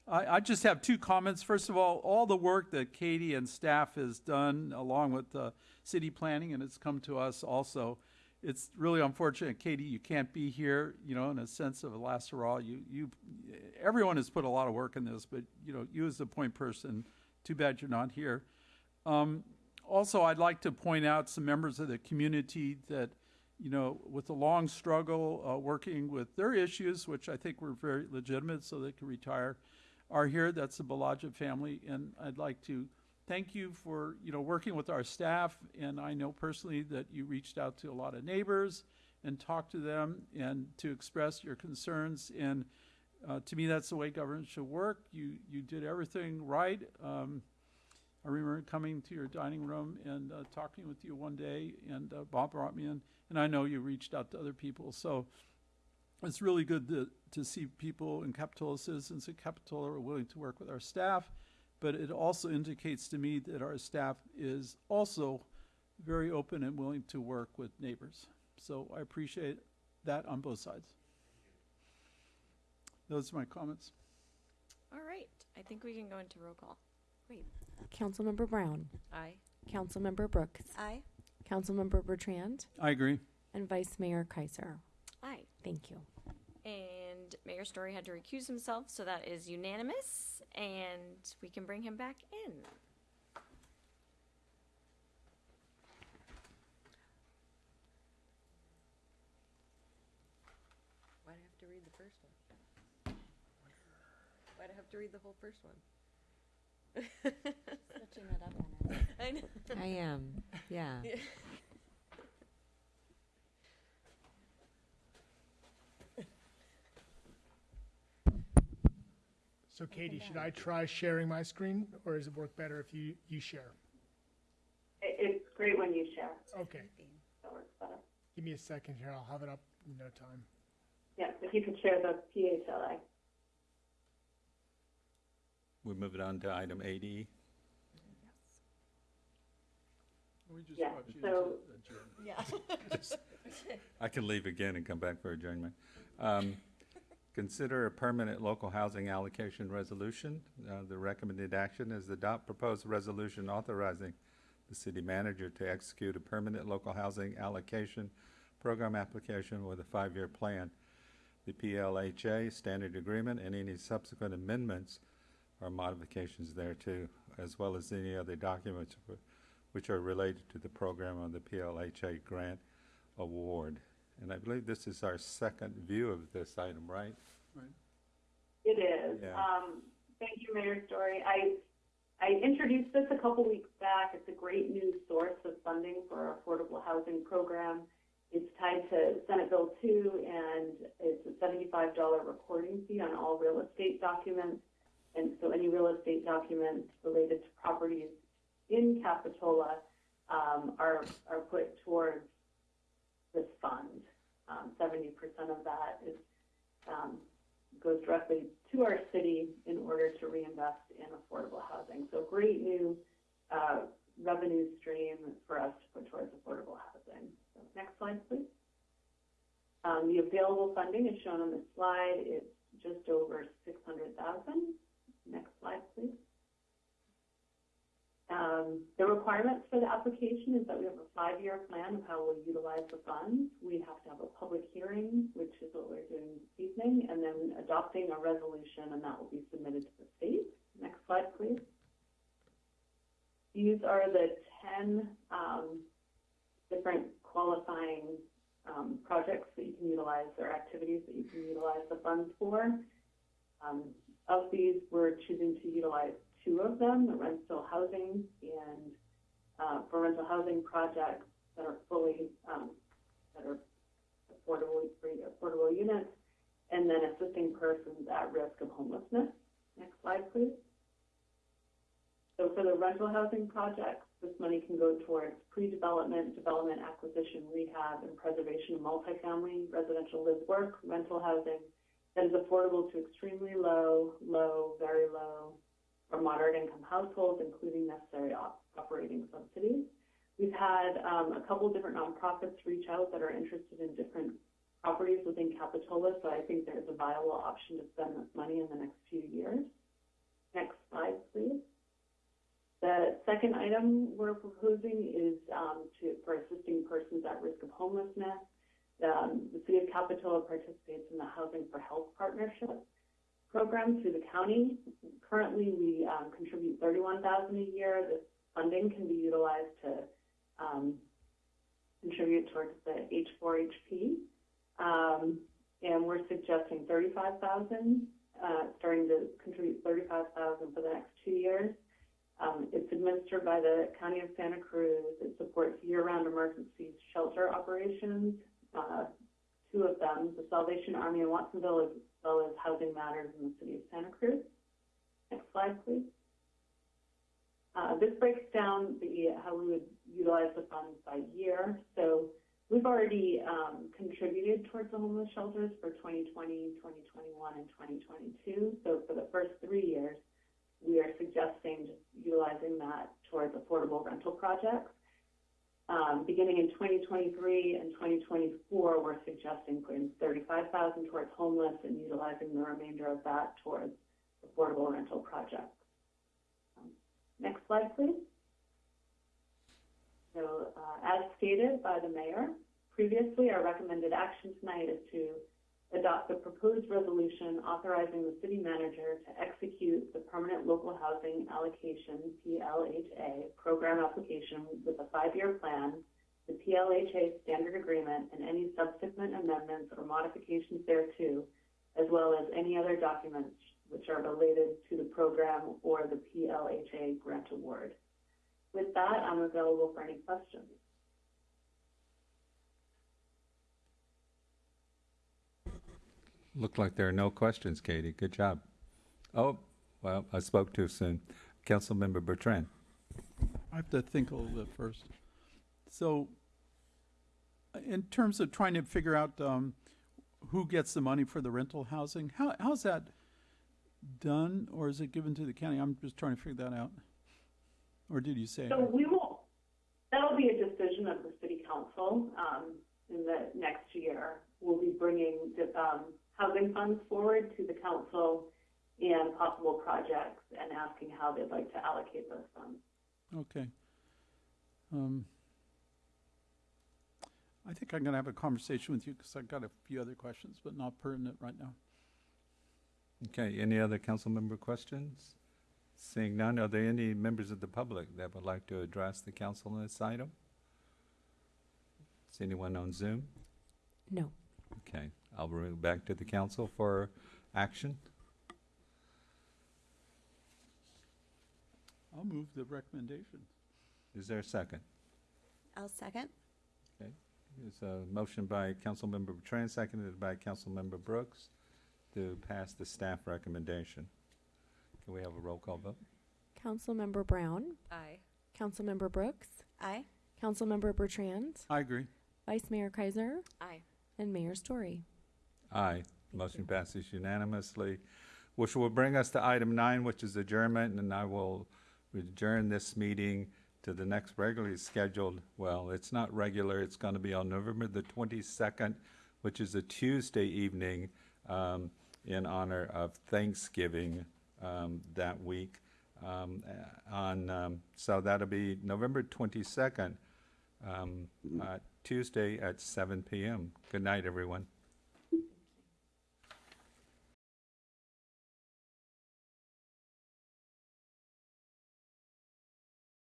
I, I just have two comments. First of all, all the work that Katie and staff has done, along with uh, city planning, and it's come to us also. It's really unfortunate, Katie, you can't be here. You know, in a sense of a last hurrah, you you everyone has put a lot of work in this, but you know, you as the point person, too bad you're not here. Um, also, I'd like to point out some members of the community that, you know, with the long struggle uh, working with their issues, which I think were very legitimate, so they could retire, are here. That's the Balaja family, and I'd like to thank you for you know working with our staff. And I know personally that you reached out to a lot of neighbors and talked to them and to express your concerns. And uh, to me, that's the way government should work. You you did everything right. Um, I remember coming to your dining room and uh, talking with you one day, and uh, Bob brought me in, and I know you reached out to other people. So it's really good to, to see people in Capitola, citizens in Capitola are willing to work with our staff, but it also indicates to me that our staff is also very open and willing to work with neighbors. So I appreciate that on both sides. Those are my comments. All right, I think we can go into roll call. Great. Councilmember Brown, Aye. Councilmember Brooks, Aye. Councilmember Bertrand, I agree. and Vice Mayor Keiser. Aye. Thank you. And Mayor Storey had to recuse himself, so that is unanimous, and we can bring him back in. Why'd I have to read the first one? Why'd I have to read the whole first one? [LAUGHS] Switching it up on us. [LAUGHS] I know. I am, yeah. [LAUGHS] Yeah. So, Katie, should I try sharing my screen, or does it work better if you you share? It, it's great when you share. Okay, That works better. give me a second here. I'll have it up in no time. Yes, if you could share the PHLA. We move it on to item eight E. We just Yeah, brought you so- into. Yeah. [LAUGHS] I can leave again and come back for adjournment. Um, Consider a permanent local housing allocation resolution. Uh, The recommended action is adopt proposed resolution authorizing the city manager to execute a permanent local housing allocation program application with a five-year plan. The PLHA standard agreement and any subsequent amendments or modifications thereto, as well as any other documents which are related to the program on the PLHA grant award. And I believe this is our second view of this item, right? It is. Yeah. Um, thank you, Mayor Storey. I, I introduced this a couple weeks back. It's a great new source of funding for our affordable housing program. It's tied to Senate Bill 2, and it's a $75 recording fee on all real estate documents. And so any real estate documents related to properties in Capitola um, are, are put towards this fund. Um, 70% of that is, um, goes directly to our city in order to reinvest in affordable housing. So great new uh, revenue stream for us to put towards affordable housing. So next slide, please. Um, the available funding is shown on the slide. It's just over 600,000. Next slide, please. Um, the requirements for the application is that we have a five-year plan of how we'll utilize the funds. We have to have a public hearing, which is what we're doing this evening, and then adopting a resolution, and that will be submitted to the state. Next slide, please. These are the 10 um, different qualifying um, projects that you can utilize or activities that you can utilize the funds for. Um, of these, we're choosing to utilize two of them, the rental housing and uh, for rental housing projects that are fully um, that are affordable affordable units, and then assisting persons at risk of homelessness. Next slide, please. So for the rental housing projects, this money can go towards pre-development, development, acquisition, rehab, and preservation of multifamily residential live work rental housing that is affordable to extremely low, low, very low, or moderate income households, including necessary op- operating subsidies. We've had um, a couple different nonprofits reach out that are interested in different properties within Capitola, so I think there's a viable option to spend this money in the next few years. Next slide, please. The second item we're proposing is um, to, for assisting persons at risk of homelessness. Um, the City of Capitola participates in the Housing for Health Partnership program through the county. Currently, we um, contribute 31000 a year. This funding can be utilized to um, contribute towards the H4HP. Um, and we're suggesting 35000 uh, starting to contribute 35000 for the next two years. Um, it's administered by the County of Santa Cruz. It supports year-round emergency shelter operations, uh, two of them, the Salvation Army in Watsonville, as well as Housing Matters in the City of Santa Cruz. Next slide, please. Uh, this breaks down the how we would utilize the funds by year. So we've already um, contributed towards the homeless shelters for 2020, 2021, and 2022. So for the first three years, we are suggesting just utilizing that towards affordable rental projects. Um, beginning in 2023 and 2024, we're suggesting putting 35,000 towards homeless and utilizing the remainder of that towards affordable rental projects. Um, next slide, please. So, uh, as stated by the mayor, previously our recommended action tonight is to adopt the proposed resolution authorizing the city manager to execute the permanent local housing allocation PLHA program application with a five-year plan, the PLHA standard agreement, and any subsequent amendments or modifications thereto, as well as any other documents which are related to the program or the PLHA grant award. With that, I'm available for any questions. Looked like there are no questions, Katie. Good job. Oh, well, I spoke too soon. Councilmember Bertrand. I have to think a little bit first. So, in terms of trying to figure out um, who gets the money for the rental housing, how how's that done, or is it given to the county? I'm just trying to figure that out. Or did you say? So we will, that'll be a decision of the city council, um, in the next year. We'll be bringing, the, um, housing funds forward to the council and possible projects and asking how they'd like to allocate those funds. Okay. Um, I think I'm going to have a conversation with you because I've got a few other questions, but not pertinent right now. Okay, any other council member questions? Seeing none, are there any members of the public that would like to address the council on this item? Is anyone on Zoom? No. Okay, I'll bring it back to the council for action. I'll move the recommendation. Is there a second? I'll second. Okay, It's a motion by Councilmember Bertrand, seconded by Councilmember Brooks to pass the staff recommendation. Can we have a roll call vote? Councilmember Brown, Aye. Councilmember Brooks, Aye. Councilmember Bertrand, I agree. Vice Mayor Keiser, Aye. and Mayor Storey. Aye. Motion passes unanimously, which will bring us to item nine, which is adjournment, and I will adjourn this meeting to the next regularly scheduled, well, it's not regular, it's going to be on November the twenty-second, which is a Tuesday evening, um, in honor of Thanksgiving, um, that week. Um, on, um, so that'll be November twenty-second, um, uh, Tuesday at seven PM. Good night, everyone.